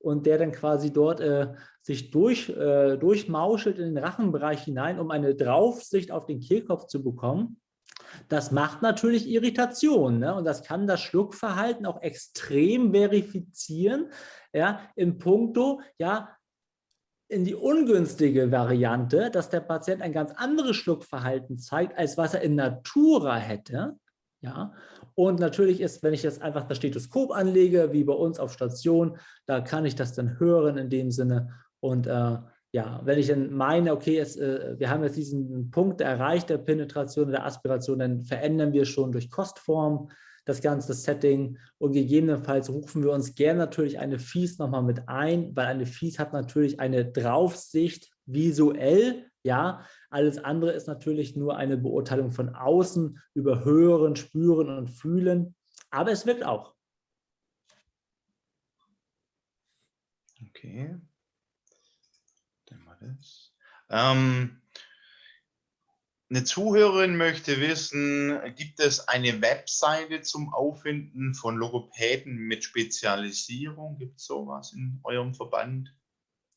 und der dann quasi dort äh, sich durch, äh, durchmauschelt in den Rachenbereich hinein, um eine Draufsicht auf den Kehlkopf zu bekommen. Das macht natürlich Irritation ne? und das kann das Schluckverhalten auch extrem verifizieren, ja, im Punkto, ja, in die ungünstige Variante, dass der Patient ein ganz anderes Schluckverhalten zeigt, als was er in Natura hätte. Ja, und natürlich ist, wenn ich jetzt einfach das Stethoskop anlege, wie bei uns auf Station, da kann ich das dann hören in dem Sinne. Und äh, ja, wenn ich dann meine, okay, es, äh, wir haben jetzt diesen Punkt erreicht der Penetration, der Aspiration, dann verändern wir schon durch Kostform das ganze Setting. Und gegebenenfalls rufen wir uns gerne natürlich eine Fies nochmal mit ein, weil eine Fies hat natürlich eine Draufsicht visuell, ja, alles andere ist natürlich nur eine Beurteilung von außen über Hören, Spüren und Fühlen, aber es wirkt auch. Okay. Dann mal das. Ähm, eine Zuhörerin möchte wissen, gibt es eine Webseite zum Auffinden von Logopäden mit Spezialisierung? Gibt es sowas in eurem Verband?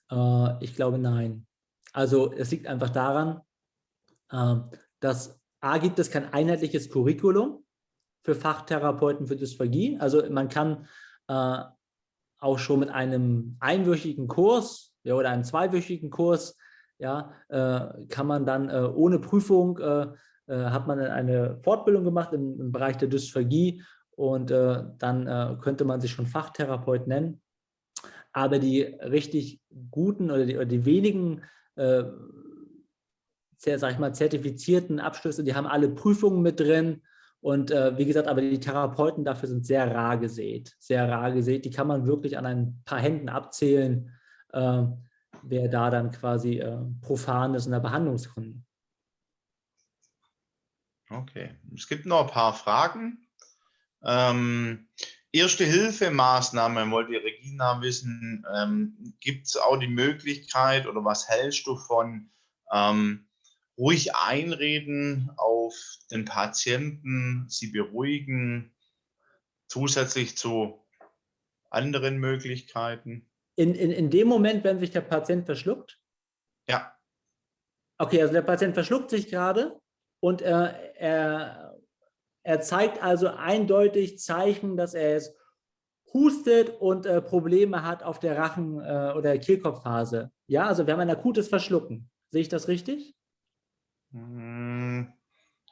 Äh, ich glaube, nein. Also es liegt einfach daran, ähm, dass A gibt es kein einheitliches Curriculum für Fachtherapeuten für Dysphagie. Also man kann äh, auch schon mit einem einwöchigen Kurs ja, oder einem zweiwöchigen Kurs, ja, äh, kann man dann äh, ohne Prüfung, hat man eine Fortbildung gemacht im, Bereich der Dysphagie und dann könnte man sich schon Fachtherapeut nennen. Aber die richtig guten oder die, oder die wenigen äh, sag ich mal, zertifizierten Abschlüsse, die haben alle Prüfungen mit drin. Und äh, wie gesagt, aber die Therapeuten dafür sind sehr rar gesät, sehr rar gesät. Die kann man wirklich an ein paar Händen abzählen, äh, wer da dann quasi äh, profan ist in der Behandlungskunde. Okay, es gibt noch ein paar Fragen. Ähm, Erste Hilfemaßnahmen wollte Regina wissen, ähm, gibt es auch die Möglichkeit oder was hältst du von ähm, ruhig einreden auf den Patienten, sie beruhigen, zusätzlich zu anderen Möglichkeiten? in, in, in dem Moment, wenn sich der Patient verschluckt? Ja. Okay, also der Patient verschluckt sich gerade und äh, er, er zeigt also eindeutig Zeichen, dass er es hustet und äh, Probleme hat auf der Rachen- äh, oder Kehlkopfphase. Ja, also wir haben ein akutes Verschlucken. Sehe ich das richtig? Hm,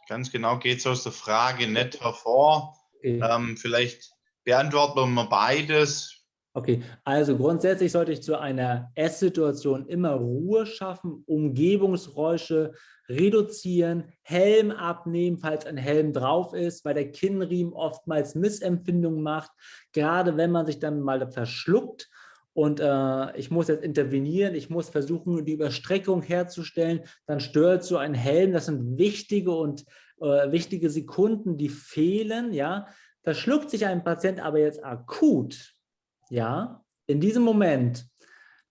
ganz genau geht es aus der Frage nicht hervor. Okay. Ähm, vielleicht beantworten wir beides. Okay, also grundsätzlich sollte ich zu einer Esssituation immer Ruhe schaffen, Umgebungsgeräusche reduzieren, Helm abnehmen, falls ein Helm drauf ist, weil der Kinnriemen oftmals Missempfindungen macht, gerade wenn man sich dann mal verschluckt und äh, ich muss jetzt intervenieren, ich muss versuchen, die Überstreckung herzustellen, dann stört so ein Helm, das sind wichtige und äh, wichtige Sekunden, die fehlen, ja. Verschluckt sich ein Patient aber jetzt akut, ja, in diesem Moment,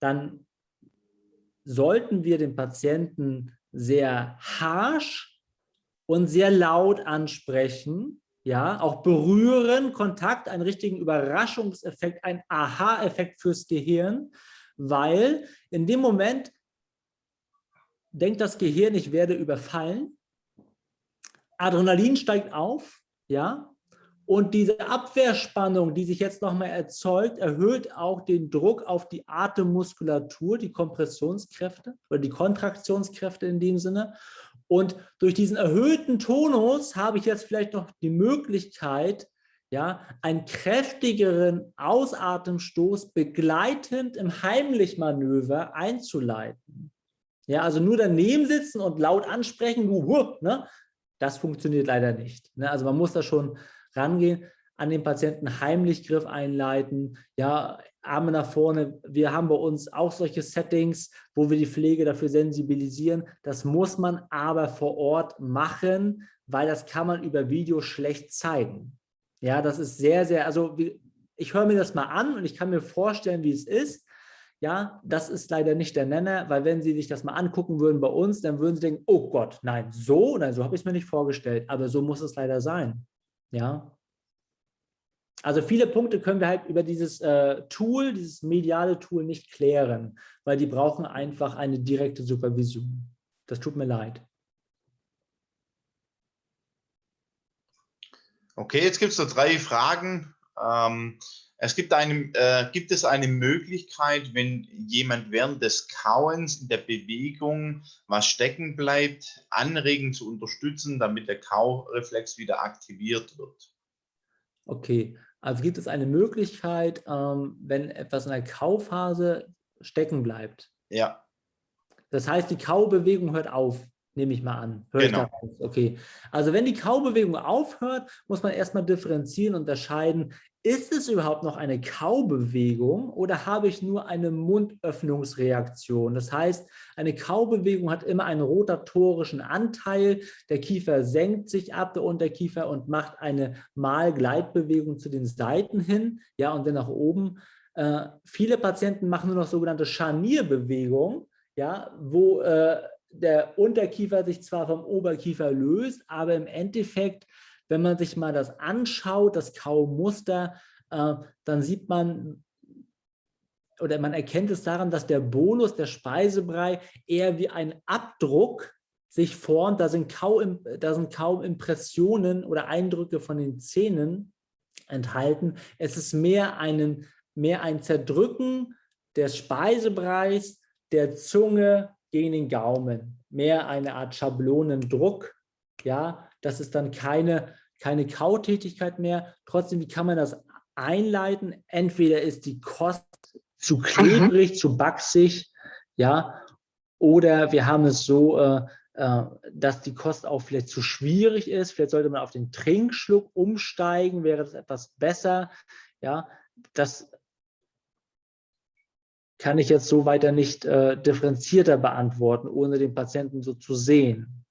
dann sollten wir den Patienten sehr harsch und sehr laut ansprechen, ja, auch berühren, Kontakt, einen richtigen Überraschungseffekt, ein Aha-Effekt fürs Gehirn, weil in dem Moment denkt das Gehirn, ich werde überfallen, Adrenalin steigt auf, ja, und diese Abwehrspannung, die sich jetzt nochmal erzeugt, erhöht auch den Druck auf die Atemmuskulatur, die Kompressionskräfte oder die Kontraktionskräfte in dem Sinne. Und durch diesen erhöhten Tonus habe ich jetzt vielleicht noch die Möglichkeit, ja, einen kräftigeren Ausatemstoß begleitend im Heimlichmanöver einzuleiten. Ja, also nur daneben sitzen und laut ansprechen, ne, das funktioniert leider nicht. Ne? Also man muss da schon rangehen, an den Patienten heimlich Griff einleiten, ja, Arme nach vorne. Wir haben bei uns auch solche Settings, wo wir die Pflege dafür sensibilisieren. Das muss man aber vor Ort machen, weil das kann man über Video schlecht zeigen. Ja, das ist sehr, sehr, also ich höre mir das mal an und ich kann mir vorstellen, wie es ist. Ja, das ist leider nicht der Nenner, weil wenn Sie sich das mal angucken würden bei uns, dann würden Sie denken, oh Gott, nein, so, nein, so habe ich es mir nicht vorgestellt, aber so muss es leider sein. Ja. Also viele Punkte können wir halt über dieses äh, Tool, dieses mediale Tool nicht klären, weil die brauchen einfach eine direkte Supervision. Das tut mir leid. Okay, jetzt gibt es noch drei Fragen. Ähm, es gibt, eine, äh, gibt es eine Möglichkeit, wenn jemand während des Kauens in der Bewegung was stecken bleibt, anregen zu unterstützen, damit der Kaureflex wieder aktiviert wird? Okay, also gibt es eine Möglichkeit, ähm, wenn etwas in der Kauphase stecken bleibt? Ja. Das heißt, die Kaubewegung hört auf, nehme ich mal an. Hör genau. Okay. Also wenn die Kaubewegung aufhört, muss man erstmal differenzieren, unterscheiden, ist es überhaupt noch eine Kaubewegung oder habe ich nur eine Mundöffnungsreaktion? Das heißt, eine Kaubewegung hat immer einen rotatorischen Anteil. Der Kiefer senkt sich ab, der Unterkiefer, und macht eine Malgleitbewegung zu den Seiten hin, ja, und dann nach oben. Äh, viele Patienten machen nur noch sogenannte Scharnierbewegung, ja, wo äh, der Unterkiefer sich zwar vom Oberkiefer löst, aber im Endeffekt wenn man sich mal das anschaut, das Kaumuster, äh, dann sieht man, oder man erkennt es daran, dass der Bolus, der Speisebrei, eher wie ein Abdruck sich formt. Da sind kaum, da sind kaum Impressionen oder Eindrücke von den Zähnen enthalten. Es ist mehr, einen, mehr ein Zerdrücken des Speisebreis, der Zunge gegen den Gaumen. Mehr eine Art Schablonendruck, ja, das ist dann keine, keine Kautätigkeit mehr. Trotzdem, wie kann man das einleiten? Entweder ist die Kost zu klebrig, mhm. zu baxig, ja, oder wir haben es so, äh, äh, dass die Kost auch vielleicht zu schwierig ist. Vielleicht sollte man auf den Trinkschluck umsteigen, wäre das etwas besser. Ja, das kann ich jetzt so weiter nicht äh, differenzierter beantworten, ohne den Patienten so zu sehen.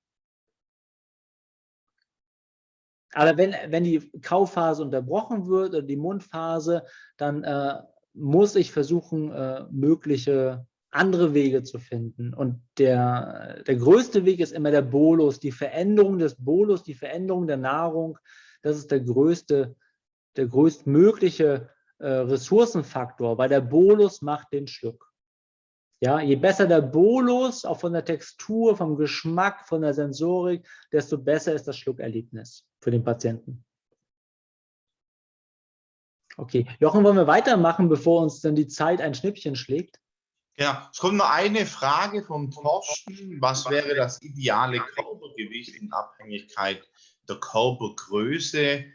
Aber wenn, wenn die Kauphase unterbrochen wird oder die Mundphase, dann äh, muss ich versuchen, äh, mögliche andere Wege zu finden. Und der, der größte Weg ist immer der Bolus, die Veränderung des Bolus, die Veränderung der Nahrung. Das ist der größte, der größtmögliche äh, Ressourcenfaktor, weil der Bolus macht den Schluck. Ja, je besser der Bolus, auch von der Textur, vom Geschmack, von der Sensorik, desto besser ist das Schluckerlebnis für den Patienten. Okay, Jochen, wollen wir weitermachen, bevor uns dann die Zeit ein Schnippchen schlägt? Ja, es kommt noch eine Frage vom Torsten. Was wäre das ideale Körpergewicht in Abhängigkeit der Körpergröße,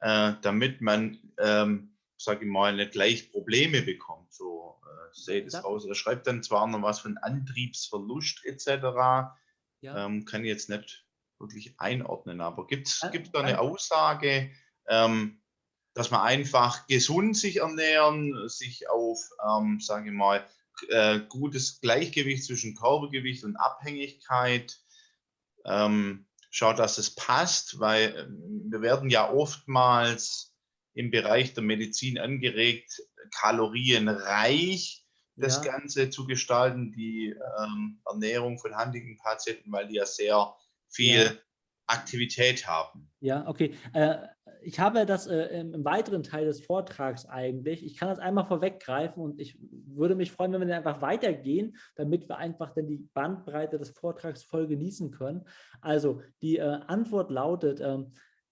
äh, damit man, ähm, sage ich mal, nicht leicht Probleme bekommt? So äh, seht es aus. Er schreibt dann zwar noch was von Antriebsverlust etc. Ja. Ähm, kann ich jetzt nicht wirklich einordnen, aber gibt es da eine Aussage? Ähm, dass man einfach gesund sich ernähren, sich auf, ähm, sage ich mal, äh, gutes Gleichgewicht zwischen Körpergewicht und Abhängigkeit ähm, schaut, dass es passt, weil ähm, wir werden ja oftmals im Bereich der Medizin angeregt, kalorienreich das ja. Ganze zu gestalten, die ähm, Ernährung von Huntington-Patienten, weil die ja sehr viel ja. Aktivität haben. Ja, okay. Äh, ich habe das äh, im, weiteren Teil des Vortrags eigentlich. Ich kann das einmal vorweggreifen und ich würde mich freuen, wenn wir dann einfach weitergehen, damit wir einfach dann die Bandbreite des Vortrags voll genießen können. Also die äh, Antwort lautet, äh,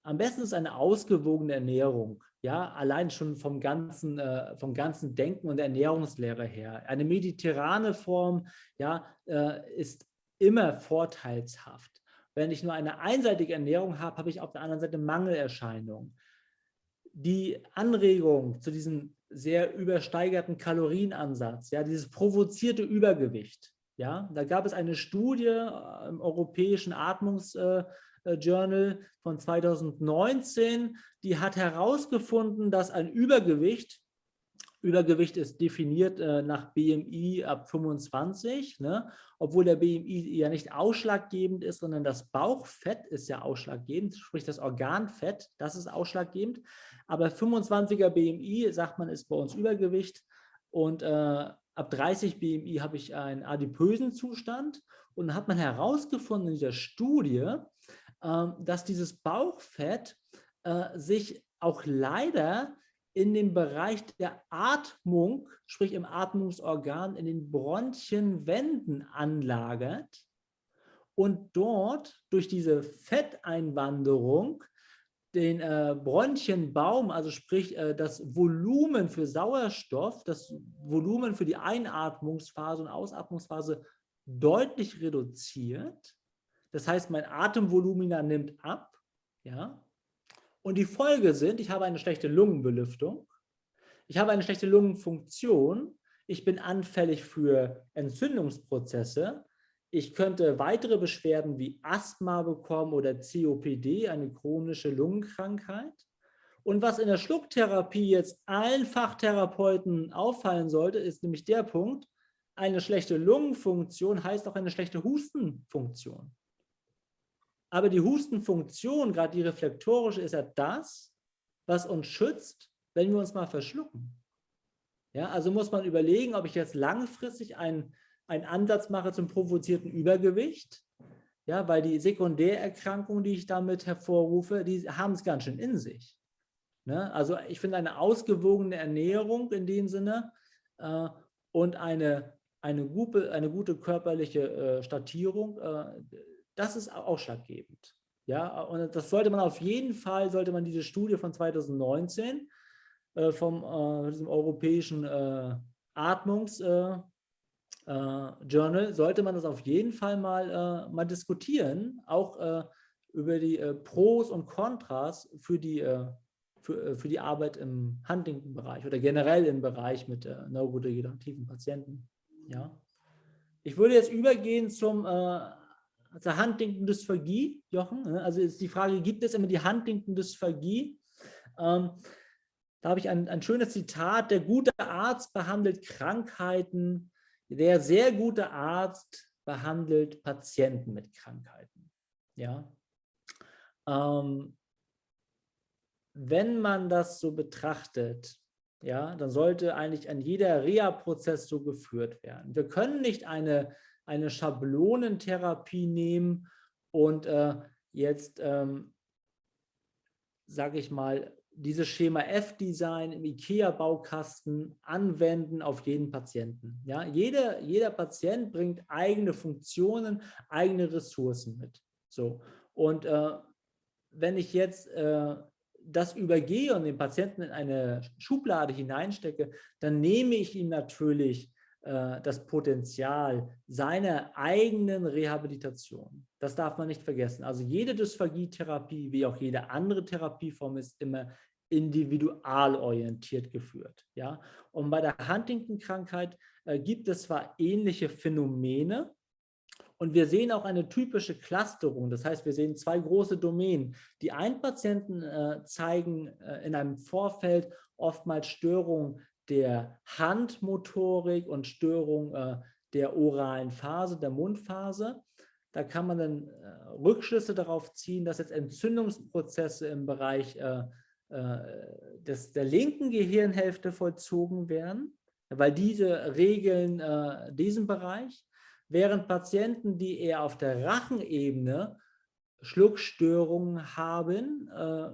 am besten ist eine ausgewogene Ernährung. Ja, allein schon vom ganzen, äh, vom ganzen Denken und Ernährungslehre her. Eine mediterrane Form ja, äh, ist immer vorteilshaft. Wenn ich nur eine einseitige Ernährung habe, habe ich auf der anderen Seite Mangelerscheinungen. Die Anregung zu diesem sehr übersteigerten Kalorienansatz, ja, dieses provozierte Übergewicht, ja, da gab es eine Studie äh, im Europäischen Atmungsjournal äh, von 2019, die hat herausgefunden, dass ein Übergewicht Übergewicht ist definiert äh, nach BMI ab 25, ne? obwohl der BMI ja nicht ausschlaggebend ist, sondern das Bauchfett ist ja ausschlaggebend, sprich das Organfett, das ist ausschlaggebend. Aber 25er BMI, sagt man, ist bei uns Übergewicht und äh, ab 30 BMI habe ich einen adipösen Zustand und dann hat man herausgefunden in dieser Studie, äh, dass dieses Bauchfett äh, sich auch leider in dem Bereich der Atmung, sprich im Atmungsorgan, in den Bronchienwänden anlagert und dort durch diese Fetteinwanderung den äh, Bronchienbaum, also sprich äh, das Volumen für Sauerstoff, das Volumen für die Einatmungsphase und Ausatmungsphase deutlich reduziert. Das heißt, mein Atemvolumina nimmt ab. Ja? Und die Folge sind, ich habe eine schlechte Lungenbelüftung, ich habe eine schlechte Lungenfunktion, ich bin anfällig für Entzündungsprozesse, ich könnte weitere Beschwerden wie Asthma bekommen oder COPD, eine chronische Lungenkrankheit. Und was in der Schlucktherapie jetzt allen Fachtherapeuten auffallen sollte, ist nämlich der Punkt, eine schlechte Lungenfunktion heißt auch eine schlechte Hustenfunktion. Aber die Hustenfunktion, gerade die reflektorische, ist ja das, was uns schützt, wenn wir uns mal verschlucken. Ja, also muss man überlegen, ob ich jetzt langfristig einen, einen Ansatz mache zum provozierten Übergewicht, ja, weil die Sekundärerkrankungen, die ich damit hervorrufe, die haben es ganz schön in sich. Ne? Also ich finde eine ausgewogene Ernährung in dem Sinne äh, und eine, eine, gute, eine gute körperliche äh, Statierung, äh, das ist ausschlaggebend. Ja, und das sollte man auf jeden Fall, sollte man diese Studie von 2019 äh, vom äh, diesem europäischen äh, Atmungs- äh, äh, sollte man das auf jeden Fall mal, äh, mal diskutieren, auch über die Pros und Kontras für die, für, für die Arbeit im Huntington-Bereich oder generell im Bereich mit neurodegenerativen Patienten. Ja. Ich würde jetzt übergehen zum also Huntington-Dysphagie, Jochen. Ne? Also ist die Frage, gibt es immer die Huntington-Dysphagie? Ähm, da habe ich ein, ein schönes Zitat, der gute Arzt behandelt Krankheiten, der sehr gute Arzt behandelt Patienten mit Krankheiten. Ja. Ähm, wenn man das so betrachtet, ja, dann sollte eigentlich ein jeder Reha-Prozess so geführt werden. Wir können nicht eine eine Schablonentherapie nehmen und äh, jetzt, ähm, sage ich mal, dieses Schema F-Design im IKEA-Baukasten anwenden auf jeden Patienten. Ja, jeder, jeder Patient bringt eigene Funktionen, eigene Ressourcen mit. So. Und äh, wenn ich jetzt äh, das übergehe und den Patienten in eine Schublade hineinstecke, dann nehme ich ihm natürlich das Potenzial seiner eigenen Rehabilitation. Das darf man nicht vergessen. Also jede Dysphagietherapie, wie auch jede andere Therapieform, ist immer individualorientiert geführt. Ja? Und bei der Huntington-Krankheit äh, gibt es zwar ähnliche Phänomene, und wir sehen auch eine typische Clusterung. Das heißt, wir sehen zwei große Domänen. Die einen Patienten äh, zeigen äh, in einem Vorfeld oftmals Störungen der Handmotorik und Störung äh, der oralen Phase, der Mundphase. Da kann man dann äh, Rückschlüsse darauf ziehen, dass jetzt Entzündungsprozesse im Bereich äh, äh, des, der linken Gehirnhälfte vollzogen werden, weil diese regeln äh, diesen Bereich, während Patienten, die eher auf der Rachenebene Schluckstörungen haben äh,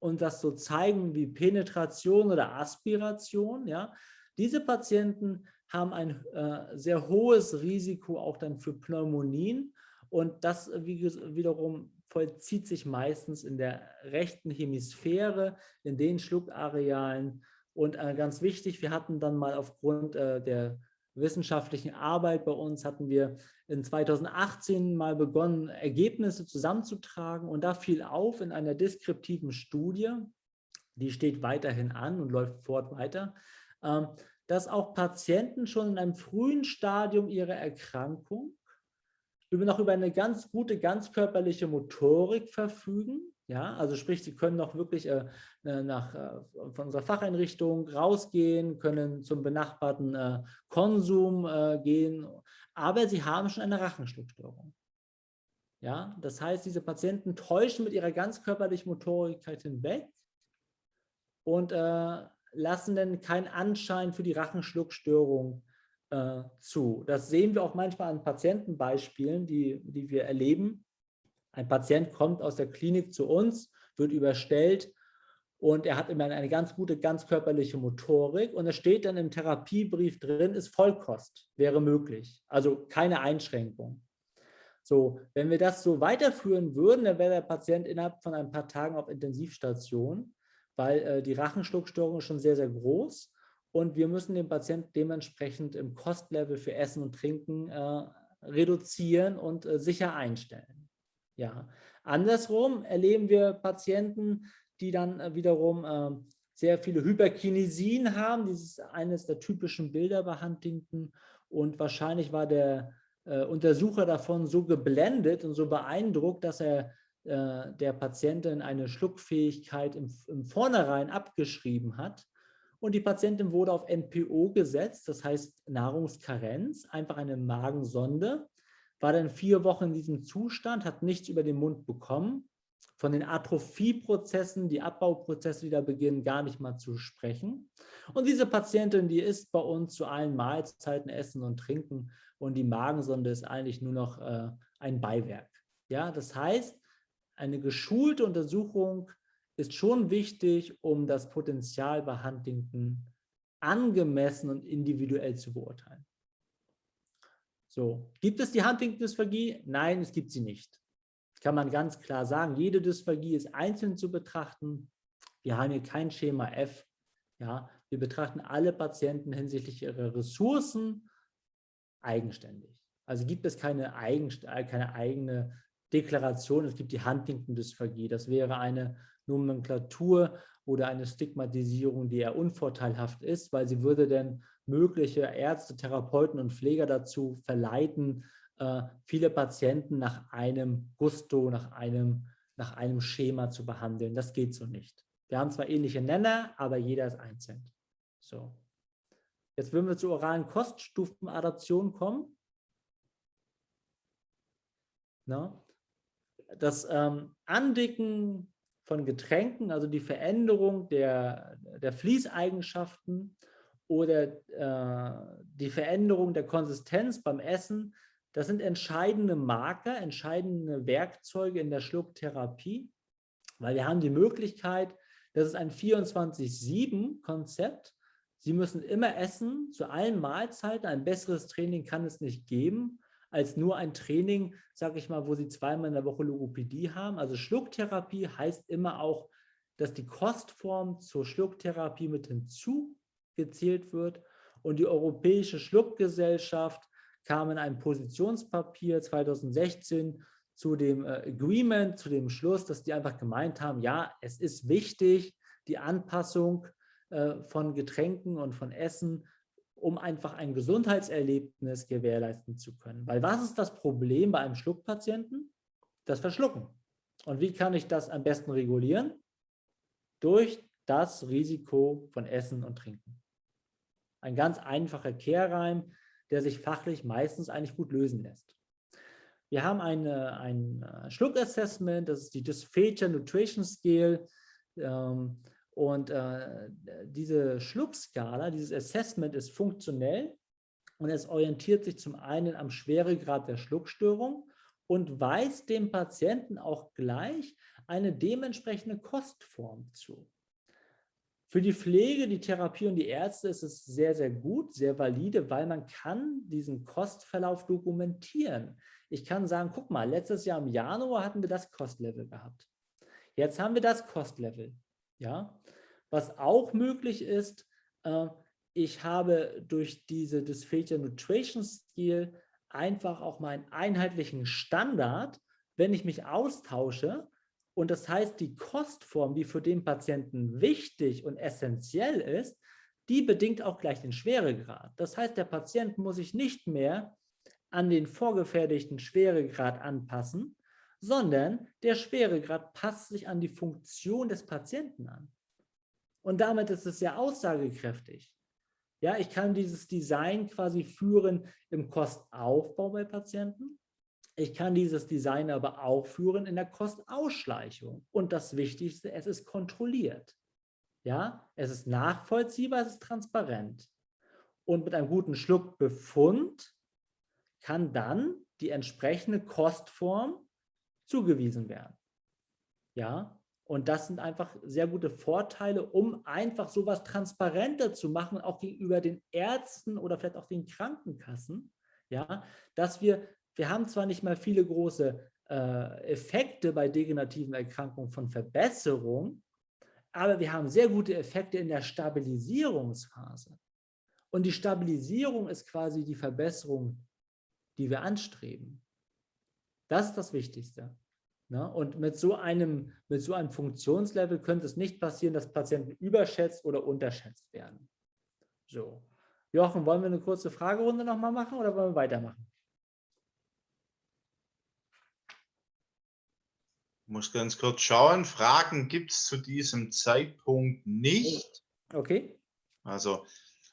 und das so zeigen wie Penetration oder Aspiration, ja, diese Patienten haben ein äh, sehr hohes Risiko auch dann für Pneumonien und das wie, wiederum vollzieht sich meistens in der rechten Hemisphäre, in den Schluckarealen. Und äh, ganz wichtig, wir hatten dann mal aufgrund äh, der wissenschaftlichen Arbeit bei uns, hatten wir in 2018 mal begonnen, Ergebnisse zusammenzutragen. Und da fiel auf in einer deskriptiven Studie, die steht weiterhin an und läuft fort weiter, äh, dass auch Patienten schon in einem frühen Stadium ihrer Erkrankung noch über eine ganz gute ganzkörperliche Motorik verfügen. Ja, also sprich, sie können noch wirklich äh, nach, äh, von unserer Facheinrichtung rausgehen, können zum benachbarten äh, Konsum äh, gehen, aber sie haben schon eine Rachenschluckstörung. Ja, das heißt, diese Patienten täuschen mit ihrer ganzkörperlichen Motorigkeit hinweg und äh, lassen dann keinen Anschein für die Rachenschluckstörung äh, zu. Das sehen wir auch manchmal an Patientenbeispielen, die, die wir erleben. Ein Patient kommt aus der Klinik zu uns, wird überstellt und er hat immer eine ganz gute ganzkörperliche Motorik und es steht dann im Therapiebrief drin, ist Vollkost, wäre möglich. Also keine Einschränkung. So, wenn wir das so weiterführen würden, dann wäre der Patient innerhalb von ein paar Tagen auf Intensivstation, weil äh, die Rachenschluckstörung ist schon sehr, sehr groß und wir müssen den Patienten dementsprechend im Kostlevel für Essen und Trinken äh, reduzieren und äh, sicher einstellen. Ja. Andersrum erleben wir Patienten, die dann äh, wiederum äh, sehr viele Hyperkinesien haben. Dieses ist eines der typischen Bilder bei Huntington und wahrscheinlich war der äh, Untersucher davon so geblendet und so beeindruckt, dass er äh, der Patientin eine Schluckfähigkeit im, im Vornherein abgeschrieben hat und die Patientin wurde auf NPO gesetzt, das heißt Nahrungskarenz, einfach eine Magensonde, war dann vier Wochen in diesem Zustand, hat nichts über den Mund bekommen. Von den Atrophieprozessen, die Abbauprozesse, die da beginnen, gar nicht mal zu sprechen. Und diese Patientin, die isst bei uns zu allen Mahlzeiten Essen und Trinken und die Magensonde ist eigentlich nur noch äh, ein Beiwerk. Ja, das heißt, eine geschulte Untersuchung ist schon wichtig, um das Potenzial bei Huntington angemessen und individuell zu beurteilen. So, gibt es die Huntington-Dysphagie? Nein, es gibt sie nicht. Kann man ganz klar sagen, jede Dysphagie ist einzeln zu betrachten. Wir haben hier kein Schema F. Ja, wir betrachten alle Patienten hinsichtlich ihrer Ressourcen eigenständig. Also gibt es keine, eigen, keine eigene Deklaration, es gibt die Huntington-Dysphagie. Das wäre eine Nomenklatur oder eine Stigmatisierung, die eher unvorteilhaft ist, weil sie würde dann mögliche Ärzte, Therapeuten und Pfleger dazu verleiten, äh, viele Patienten nach einem Gusto, nach einem, nach einem Schema zu behandeln. Das geht so nicht. Wir haben zwar ähnliche Nenner, aber jeder ist einzeln. So. Jetzt würden wir zur oralen Koststufenadaption kommen. Na? Das ähm, Andicken von Getränken, also die Veränderung der, der Fließeigenschaften oder äh, die Veränderung der Konsistenz beim Essen, das sind entscheidende Marker, entscheidende Werkzeuge in der Schlucktherapie, weil wir haben die Möglichkeit, Das ist ein 24-7-Konzept. Sie müssen immer essen, zu allen Mahlzeiten. Ein besseres Training kann es nicht geben, als nur ein Training, sage ich mal, wo Sie zweimal in der Woche Logopädie haben. Also Schlucktherapie heißt immer auch, dass die Kostform zur Schlucktherapie mit hinzugezählt wird. Und die Europäische Schluckgesellschaft kam in einem Positionspapier 2016 zu dem äh, Agreement, zu dem Schluss, dass die einfach gemeint haben, ja, es ist wichtig, die Anpassung äh, von Getränken und von Essen, um einfach ein Gesundheitserlebnis gewährleisten zu können. Weil was ist das Problem bei einem Schluckpatienten? Das Verschlucken. Und wie kann ich das am besten regulieren? Durch das Risiko von Essen und Trinken. Ein ganz einfacher Kehrreim, der sich fachlich meistens eigentlich gut lösen lässt. Wir haben eine, ein äh, Schluckassessment, das ist die Dysphagia Nutrition Scale. Ähm, und äh, diese Schluckskala, dieses Assessment ist funktionell und es orientiert sich zum einen am Schweregrad der Schluckstörung und weist dem Patienten auch gleich eine dementsprechende Kostform zu. Für die Pflege, die Therapie und die Ärzte ist es sehr, sehr gut, sehr valide, weil man kann diesen Kostverlauf dokumentieren. Ich kann sagen, guck mal, letztes Jahr im Januar hatten wir das Kostlevel gehabt. Jetzt haben wir das Kostlevel. Ja? Was auch möglich ist, äh, ich habe durch diese Dysphagia Nutrition Skill einfach auch meinen einheitlichen Standard, wenn ich mich austausche, und das heißt, die Kostform, die für den Patienten wichtig und essentiell ist, die bedingt auch gleich den Schweregrad. Das heißt, der Patient muss sich nicht mehr an den vorgefertigten Schweregrad anpassen, sondern der Schweregrad passt sich an die Funktion des Patienten an. Und damit ist es sehr aussagekräftig. Ja, ich kann dieses Design quasi führen im Kostaufbau bei Patienten. Ich kann dieses Design aber auch führen in der Kostausschleichung. Und das Wichtigste, es ist kontrolliert. Ja, es ist nachvollziehbar, es ist transparent. Und mit einem guten Schluckbefund kann dann die entsprechende Kostform zugewiesen werden. Ja, und das sind einfach sehr gute Vorteile, um einfach sowas transparenter zu machen, auch gegenüber den Ärzten oder vielleicht auch den Krankenkassen. Ja, dass wir, wir haben zwar nicht mal viele große äh, Effekte bei degenerativen Erkrankungen von Verbesserung, aber wir haben sehr gute Effekte in der Stabilisierungsphase. Und die Stabilisierung ist quasi die Verbesserung die wir anstreben. Das ist das Wichtigste. Ne? Und mit so, einem, mit so einem Funktionslevel könnte es nicht passieren, dass Patienten überschätzt oder unterschätzt werden. So. Jochen, wollen wir eine kurze Fragerunde nochmal machen oder wollen wir weitermachen? Muss ganz kurz schauen. Fragen gibt es zu diesem Zeitpunkt nicht. Okay. Also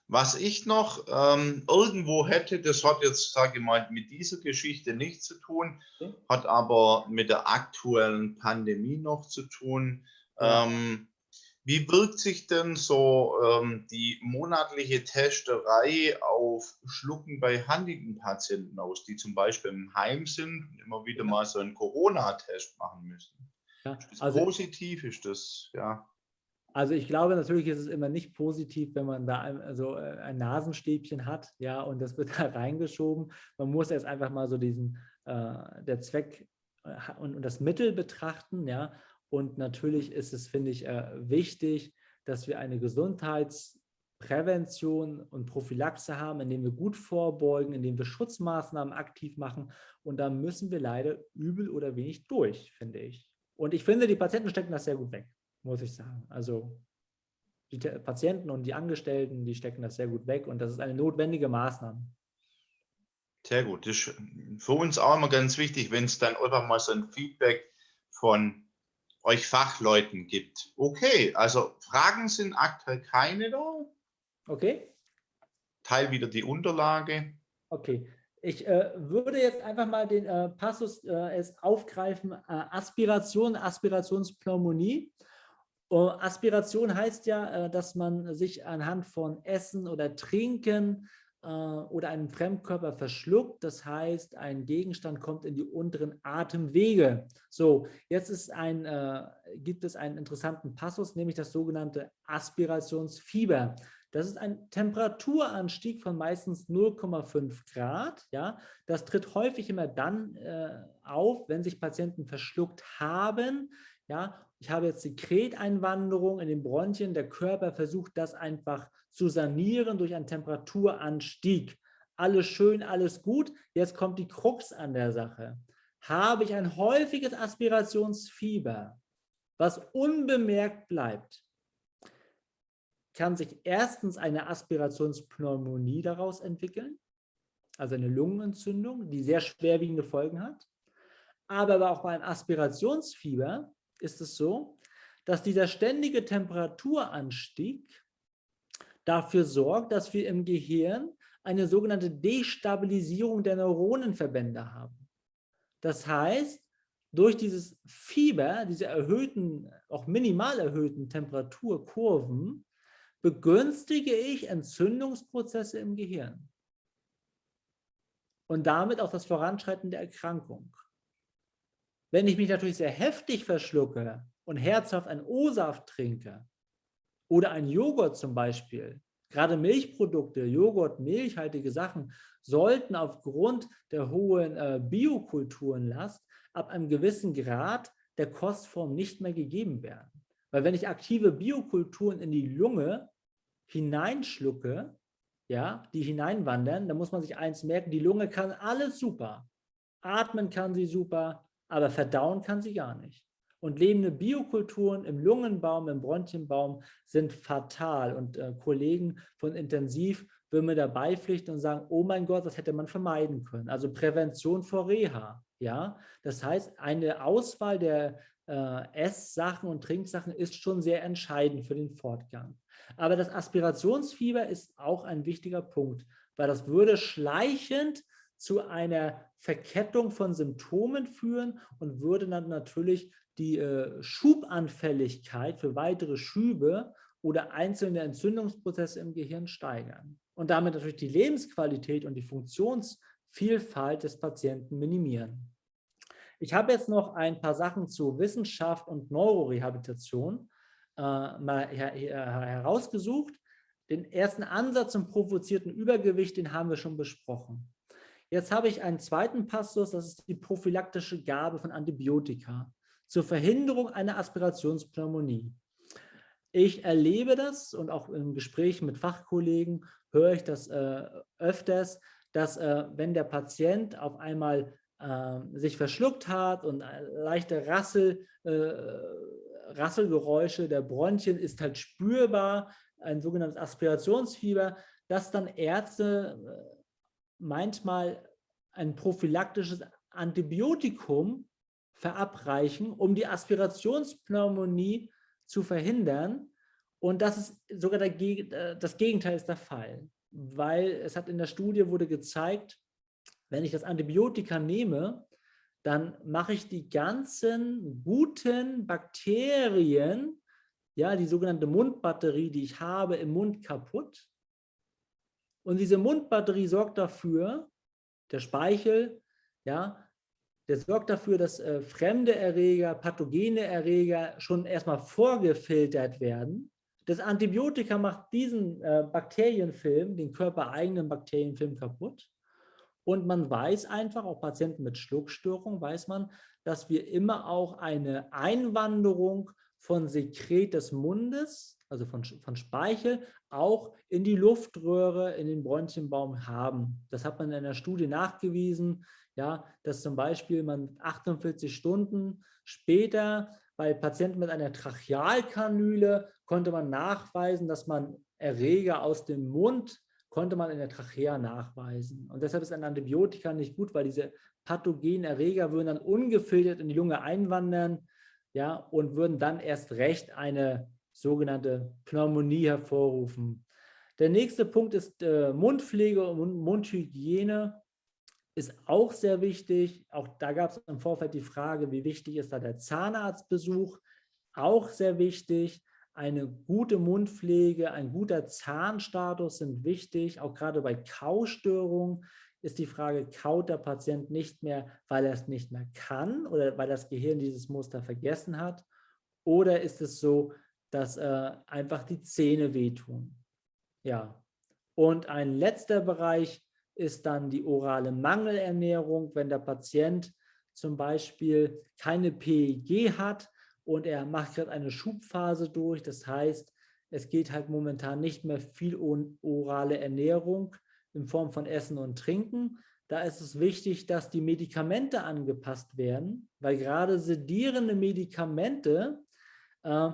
was ich noch ähm, irgendwo hätte, das hat jetzt, sage ich mal, mit dieser Geschichte nichts zu tun, okay. hat aber mit der aktuellen Pandemie noch zu tun. Ja. Ähm, wie wirkt sich denn so ähm, die monatliche Testerei auf Schlucken bei Huntington-Patienten aus, die zum Beispiel im Heim sind und immer wieder ja. mal so einen Corona-Test machen müssen? Ja. Ist das also, positiv? Ist das, ja? Also ich glaube, natürlich ist es immer nicht positiv, wenn man da ein, also äh, ein Nasenstäbchen hat, ja, und das wird da reingeschoben. Man muss erst einfach mal so diesen, äh, der Zweck äh, und, und, das Mittel betrachten, ja. Und natürlich ist es, finde ich, äh, wichtig, dass wir eine Gesundheitsprävention und Prophylaxe haben, indem wir gut vorbeugen, indem wir Schutzmaßnahmen aktiv machen. Und da müssen wir leider übel oder wenig durch, finde ich. Und ich finde, die Patienten stecken das sehr gut weg muss ich sagen. Also die Patienten und die Angestellten, die stecken das sehr gut weg und das ist eine notwendige Maßnahme. Sehr gut. Das ist für uns auch immer ganz wichtig, wenn es dann einfach mal so ein Feedback von euch Fachleuten gibt. Okay, also Fragen sind aktuell keine da. Okay. Teil wieder die Unterlage. Okay. Ich äh, würde jetzt einfach mal den äh, Passus äh, aufgreifen, äh, Aspiration, Aspirationspneumonie. Aspiration heißt ja, äh, dass man sich anhand von Essen oder Trinken äh, oder einen Fremdkörper verschluckt. Das heißt, ein Gegenstand kommt in die unteren Atemwege. So, jetzt ist ein, äh, gibt es einen interessanten Passus, nämlich das sogenannte Aspirationsfieber. Das ist ein Temperaturanstieg von meistens 0,5 Grad. Ja? Das tritt häufig immer dann äh, auf, wenn sich Patienten verschluckt haben. Ja? Ich habe jetzt Sekreteinwanderung in den Bronchien. Der Körper versucht das einfach zu sanieren durch einen Temperaturanstieg. Alles schön, alles gut. Jetzt kommt die Krux an der Sache. Habe ich ein häufiges Aspirationsfieber, was unbemerkt bleibt, kann sich erstens eine Aspirationspneumonie daraus entwickeln, also eine Lungenentzündung, die sehr schwerwiegende Folgen hat. Aber auch beim Aspirationsfieber ist es so, dass dieser ständige Temperaturanstieg dafür sorgt, dass wir im Gehirn eine sogenannte Destabilisierung der Neuronenverbände haben. Das heißt, durch dieses Fieber, diese erhöhten, auch minimal erhöhten Temperaturkurven, begünstige ich Entzündungsprozesse im Gehirn und damit auch das Voranschreiten der Erkrankung. Wenn ich mich natürlich sehr heftig verschlucke und herzhaft einen O-Saft trinke, oder ein Joghurt zum Beispiel, gerade Milchprodukte, Joghurt, milchhaltige Sachen, sollten aufgrund der hohen äh, Biokulturenlast ab einem gewissen Grad der Kostform nicht mehr gegeben werden. Weil wenn ich aktive Biokulturen in die Lunge hineinschlucke, ja, die hineinwandern, dann muss man sich eins merken, die Lunge kann alles super. Atmen kann sie super, aber verdauen kann sie gar nicht. Und lebende Biokulturen im Lungenbaum, im Bronchienbaum sind fatal. Und äh, Kollegen von Intensiv würden mir dabei pflichten und sagen, oh mein Gott, das hätte man vermeiden können. Also Prävention vor Reha. Ja? Das heißt, eine Auswahl der äh, Esssachen und Trinksachen ist schon sehr entscheidend für den Fortgang. Aber das Aspirationsfieber ist auch ein wichtiger Punkt, weil das würde schleichend zu einer Verkettung von Symptomen führen und würde dann natürlich die äh, Schubanfälligkeit für weitere Schübe oder einzelne Entzündungsprozesse im Gehirn steigern und damit natürlich die Lebensqualität und die Funktionsvielfalt des Patienten minimieren. Ich habe jetzt noch ein paar Sachen zu Wissenschaft und Neurorehabilitation äh, mal her her herausgesucht. Den ersten Ansatz zum provozierten Übergewicht, den haben wir schon besprochen. Jetzt habe ich einen zweiten Passus, das ist die prophylaktische Gabe von Antibiotika zur Verhinderung einer Aspirationspneumonie. Ich erlebe das und auch im Gespräch mit Fachkollegen höre ich das äh, öfters, dass äh, wenn der Patient auf einmal äh, sich verschluckt hat und leichte Rassel, äh, Rasselgeräusche der Bronchien ist halt spürbar, ein sogenanntes Aspirationsfieber, dass dann Ärzte äh, manchmal ein prophylaktisches Antibiotikum verabreichen, um die Aspirationspneumonie zu verhindern. Und das ist sogar der, äh, das Gegenteil ist der Fall, weil es hat in der Studie wurde gezeigt, wenn ich das Antibiotika nehme, dann mache ich die ganzen guten Bakterien, ja, die sogenannte Mundbatterie, die ich habe, im Mund kaputt. Und diese Mundbatterie sorgt dafür, der Speichel, ja, der sorgt dafür, dass äh, fremde Erreger, pathogene Erreger schon erstmal vorgefiltert werden. Das Antibiotika macht diesen äh, Bakterienfilm, den körpereigenen Bakterienfilm kaputt. Und man weiß einfach, auch Patienten mit Schluckstörung, weiß man, dass wir immer auch eine Einwanderung von Sekret des Mundes, also von, von Speichel, auch in die Luftröhre, in den Bronchienbaum haben. Das hat man in einer Studie nachgewiesen ja, dass zum Beispiel man 48 Stunden später bei Patienten mit einer Trachealkanüle konnte man nachweisen, dass man Erreger aus dem Mund konnte man in der Trachea nachweisen. Und deshalb ist ein Antibiotika nicht gut, weil diese pathogenen Erreger würden dann ungefiltert in die Lunge einwandern ja, und würden dann erst recht eine sogenannte Pneumonie hervorrufen. Der nächste Punkt ist äh, Mundpflege und Mundhygiene ist auch sehr wichtig. Auch da gab es im Vorfeld die Frage, wie wichtig ist da der Zahnarztbesuch? Auch sehr wichtig. eine gute Mundpflege, ein guter Zahnstatus sind wichtig. Auch gerade bei Kaustörungen ist die Frage, kaut der Patient nicht mehr, weil er es nicht mehr kann oder weil das Gehirn dieses Muster vergessen hat? Oder ist es so, dass äh, einfach die Zähne wehtun? Ja. Und ein letzter Bereich ist dann die orale Mangelernährung, wenn der Patient zum Beispiel keine PEG hat, und er macht gerade eine Schubphase durch. Das heißt, es geht halt momentan nicht mehr viel um orale Ernährung in Form von Essen und Trinken. Da ist es wichtig, dass die Medikamente angepasst werden, weil gerade sedierende Medikamente, äh,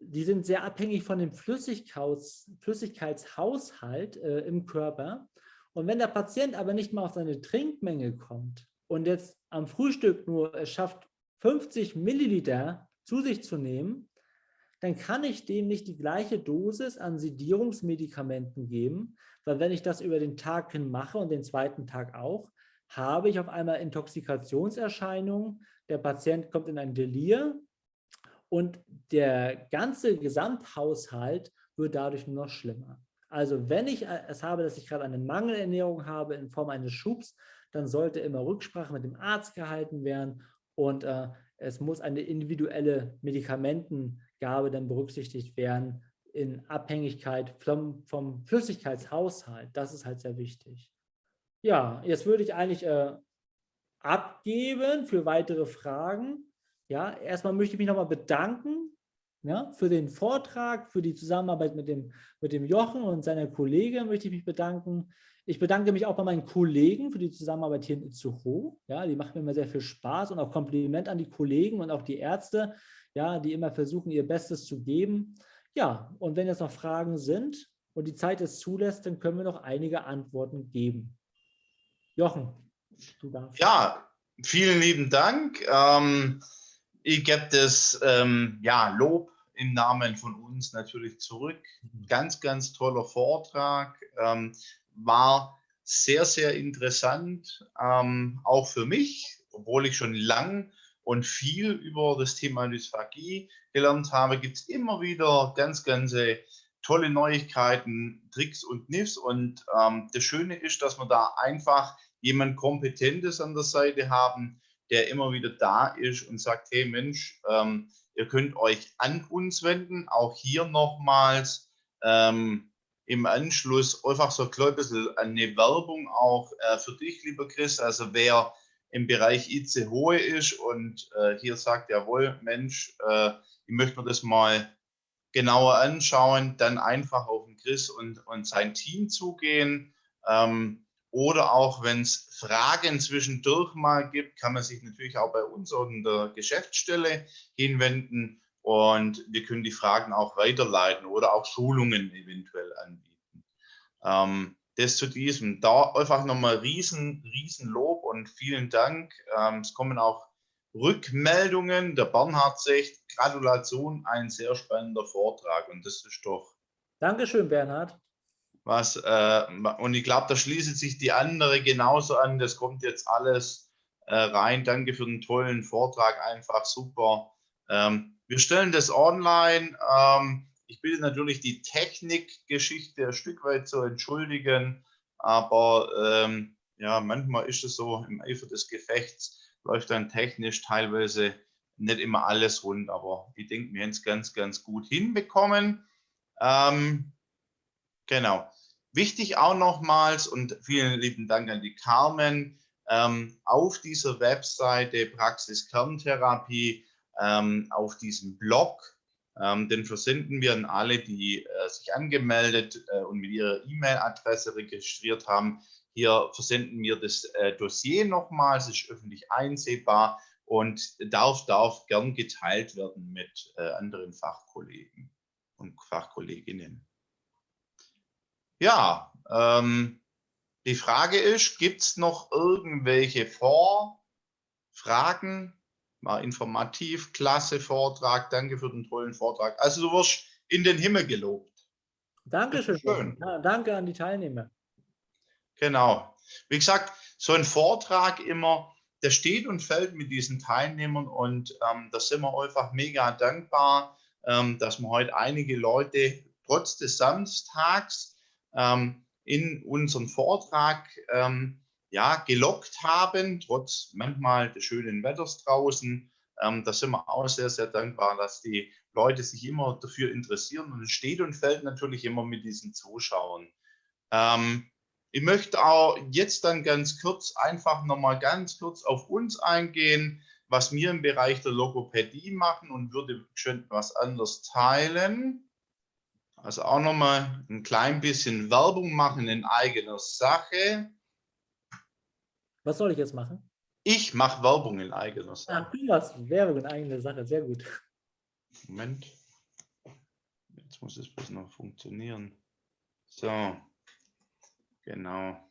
die sind sehr abhängig von dem Flüssigkeits, Flüssigkeitshaushalt äh, im Körper. Und wenn der Patient aber nicht mal auf seine Trinkmenge kommt und jetzt am Frühstück nur es schafft, 50 Milliliter zu sich zu nehmen, dann kann ich dem nicht die gleiche Dosis an Sedierungsmedikamenten geben, weil wenn ich das über den Tag hin mache und den zweiten Tag auch, habe ich auf einmal Intoxikationserscheinungen, der Patient kommt in ein Delir und der ganze Gesamthaushalt wird dadurch nur noch schlimmer. Also wenn ich es habe, dass ich gerade eine Mangelernährung habe in Form eines Schubs, dann sollte immer Rücksprache mit dem Arzt gehalten werden und äh, es muss eine individuelle Medikamentengabe dann berücksichtigt werden in Abhängigkeit vom, vom Flüssigkeitshaushalt. Das ist halt sehr wichtig. Ja, jetzt würde ich eigentlich äh, abgeben für weitere Fragen. Ja, erstmal möchte ich mich nochmal bedanken ja, für den Vortrag, für die Zusammenarbeit mit dem, mit dem Jochen und seiner Kollegin möchte ich mich bedanken. Ich bedanke mich auch bei meinen Kollegen für die Zusammenarbeit hier in Itzehoe. Ja, die macht mir immer sehr viel Spaß und auch Kompliment an die Kollegen und auch die Ärzte, ja, die immer versuchen, ihr Bestes zu geben. Ja, und wenn jetzt noch Fragen sind und die Zeit es zulässt, dann können wir noch einige Antworten geben. Jochen, du darfst. Ja, vielen lieben Dank. Ähm, ich gebe das ähm, ja, Lob im Namen von uns natürlich zurück. Mhm. Ganz, ganz toller Vortrag. Ähm, war sehr, sehr interessant, ähm, auch für mich, obwohl ich schon lang und viel über das Thema Dysphagie gelernt habe, gibt es immer wieder ganz, ganz tolle Neuigkeiten, Tricks und Kniffs. Und ähm, das Schöne ist, dass wir da einfach jemand Kompetentes an der Seite haben, der immer wieder da ist und sagt, hey Mensch, ähm, ihr könnt euch an uns wenden. Auch hier nochmals, ähm, im Anschluss einfach so ein bisschen eine Werbung auch äh, für dich, lieber Chris. Also wer im Bereich IC Hohe ist und äh, hier sagt, jawohl, Mensch, äh, ich möchte mir das mal genauer anschauen, dann einfach auf den Chris und, und sein Team zugehen. Ähm, oder auch wenn es Fragen zwischendurch mal gibt, kann man sich natürlich auch bei uns an der Geschäftsstelle hinwenden und wir können die Fragen auch weiterleiten oder auch Schulungen eventuell anbieten. Ähm, das zu diesem. Da einfach nochmal riesen, riesen Lob und vielen Dank. Ähm, es kommen auch Rückmeldungen. Der Bernhard sagt, Gratulation, ein sehr spannender Vortrag und das ist doch. Dankeschön, Bernhard. Was, äh, und ich glaube, da schließt sich die andere genauso an. Das kommt jetzt alles äh, rein. Danke für den tollen Vortrag, einfach super. Ähm, wir stellen das online. Ähm, ich bitte natürlich die Technikgeschichte ein Stück weit zu entschuldigen, aber ähm, ja, manchmal ist es so, im Eifer des Gefechts läuft dann technisch teilweise nicht immer alles rund, aber ich denke, wir haben es ganz, ganz gut hinbekommen. Ähm, genau. Wichtig auch nochmals und vielen lieben Dank an die Carmen. Ähm, auf dieser Webseite Praxis Kerntherapie ähm, auf diesem Blog. Ähm, den versenden wir an alle, die äh, sich angemeldet äh, und mit ihrer E-Mail-Adresse registriert haben. Hier versenden wir das äh, Dossier nochmal, es ist öffentlich einsehbar und darf, darf gern geteilt werden mit äh, anderen Fachkollegen und Fachkolleginnen. Ja, ähm, die Frage ist, gibt es noch irgendwelche Vorfragen war informativ, klasse Vortrag, danke für den tollen Vortrag. Also du wirst in den Himmel gelobt. Dankeschön. Schön. Ja, danke an die Teilnehmer. Genau. Wie gesagt, so ein Vortrag immer, der steht und fällt mit diesen Teilnehmern und ähm, da sind wir einfach mega dankbar. ähm, dass wir heute einige Leute trotz des Samstags ähm, in unseren Vortrag ähm, ja, gelockt haben, trotz manchmal des schönen Wetters draußen. Ähm, da sind wir auch sehr, sehr dankbar, dass die Leute sich immer dafür interessieren und es steht und fällt natürlich immer mit diesen Zuschauern. Ähm, ich möchte auch jetzt dann ganz kurz einfach nochmal ganz kurz auf uns eingehen, was wir im Bereich der Logopädie machen und würde schön was anderes teilen. Also auch nochmal ein klein bisschen Werbung machen in eigener Sache. Was soll ich jetzt machen? Ich mache Werbung in eigener Sache. du machst Werbung in eigener Sache, sehr gut. Moment. Jetzt muss es bloß noch funktionieren. So. Genau.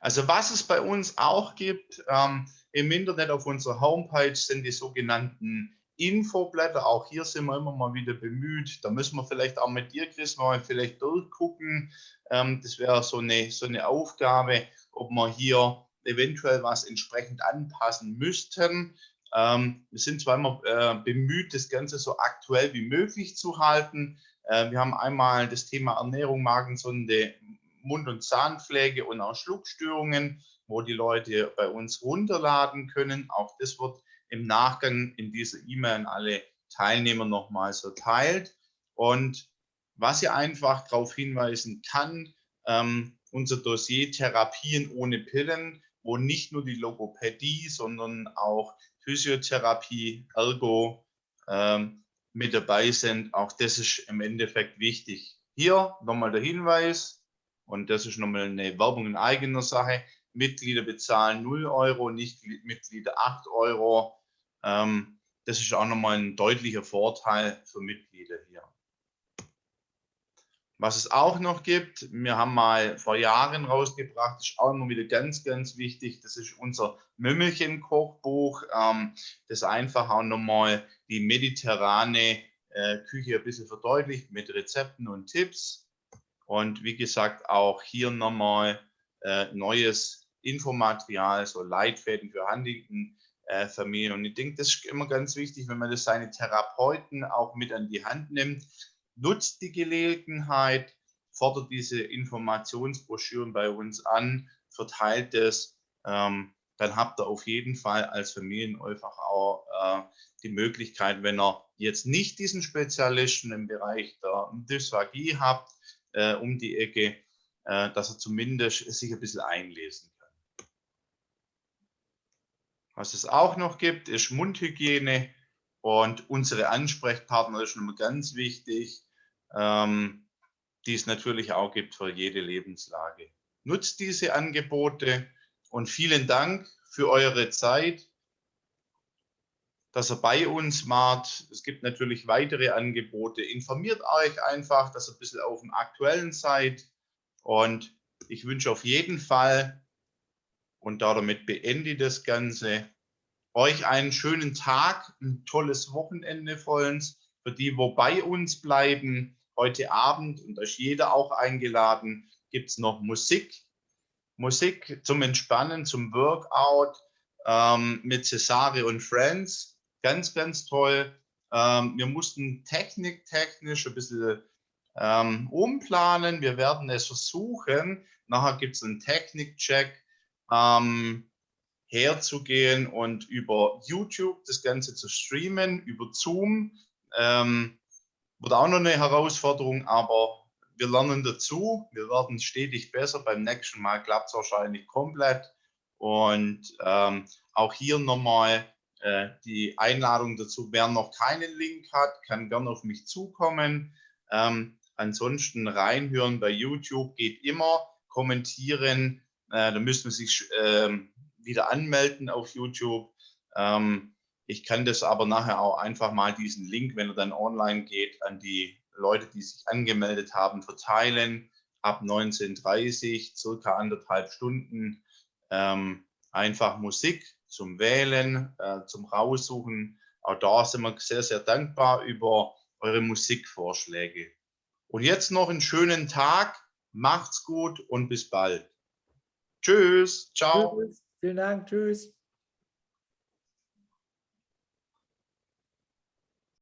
Also was es bei uns auch gibt, ähm, im Internet auf unserer Homepage sind die sogenannten Infoblätter. Auch hier sind wir immer mal wieder bemüht. Da müssen wir vielleicht auch mit dir, Chris, mal vielleicht durchgucken. Ähm, das wäre so eine, so eine Aufgabe, ob wir hier eventuell was entsprechend anpassen müssten. Ähm, wir sind zwar immer äh, bemüht, das Ganze so aktuell wie möglich zu halten. Äh, wir haben einmal das Thema Ernährung, Magensonde, Mund- und Zahnpflege und auch Schluckstörungen, wo die Leute bei uns runterladen können. Auch das wird im Nachgang in dieser E-Mail an alle Teilnehmer nochmals verteilt. Und was ich einfach darauf hinweisen kann, ähm, unser Dossier Therapien ohne Pillen, wo nicht nur die Logopädie, sondern auch Physiotherapie, Ergo ähm, mit dabei sind. Auch das ist im Endeffekt wichtig. Hier nochmal der Hinweis, und das ist nochmal eine Werbung in eigener Sache. Mitglieder bezahlen 0 Euro, nicht Mitglieder 8 Euro. Ähm, das ist auch nochmal ein deutlicher Vorteil für Mitglieder hier. Was es auch noch gibt, wir haben mal vor Jahren rausgebracht, ist auch immer wieder ganz, ganz wichtig, das ist unser Mümmelchen-Kochbuch, ähm, das einfach auch nochmal die mediterrane äh, Küche ein bisschen verdeutlicht mit Rezepten und Tipps. Und wie gesagt, auch hier nochmal äh, neues Infomaterial, so Leitfäden für Huntington. Äh, Familien. Und ich denke, das ist immer ganz wichtig, wenn man das seine Therapeuten auch mit an die Hand nimmt, nutzt die Gelegenheit, fordert diese Informationsbroschüren bei uns an, verteilt es, ähm, dann habt ihr auf jeden Fall als Familienäufach auch äh, die Möglichkeit, wenn ihr jetzt nicht diesen Spezialisten im Bereich der Dysphagie habt, äh, um die Ecke, äh, dass er zumindest sich ein bisschen einlesen. Was es auch noch gibt, ist Mundhygiene und unsere Ansprechpartner ist nochmal ganz wichtig, ähm, die es natürlich auch gibt für jede Lebenslage. Nutzt diese Angebote und vielen Dank für eure Zeit, dass ihr bei uns wart. Es gibt natürlich weitere Angebote. Informiert euch einfach, dass ihr ein bisschen auf dem Aktuellen seid. Und ich wünsche auf jeden Fall, und damit beende ich das Ganze, euch einen schönen Tag, ein tolles Wochenende vollends. Für die, wo bei uns bleiben, heute Abend, und da ist jeder auch eingeladen, gibt es noch Musik. Musik zum Entspannen, zum Workout ähm, mit Cesare und Friends. Ganz, ganz toll. Ähm, wir mussten techniktechnisch ein bisschen ähm, umplanen. Wir werden es versuchen. Nachher gibt es einen Technikcheck. Ähm, herzugehen und über YouTube das Ganze zu streamen, über Zoom. Ähm, wird auch noch eine Herausforderung, aber wir lernen dazu. Wir werden stetig besser. Beim nächsten Mal klappt es wahrscheinlich komplett. Und ähm, auch hier nochmal äh, die Einladung dazu. Wer noch keinen Link hat, kann gerne auf mich zukommen. Ähm, ansonsten reinhören bei YouTube geht immer. Kommentieren. Äh, da müssen wir sich ähm, wieder anmelden auf YouTube. Ähm, ich kann das aber nachher auch einfach mal diesen Link, wenn er dann online geht, an die Leute, die sich angemeldet haben, verteilen. Ab 19.30 circa anderthalb Stunden. Ähm, einfach Musik zum Wählen, äh, zum Raussuchen. Auch da sind wir sehr, sehr dankbar über eure Musikvorschläge. Und jetzt noch einen schönen Tag. Macht's gut und bis bald. Tschüss. Ciao. Tschüss. Vielen Dank. Tschüss.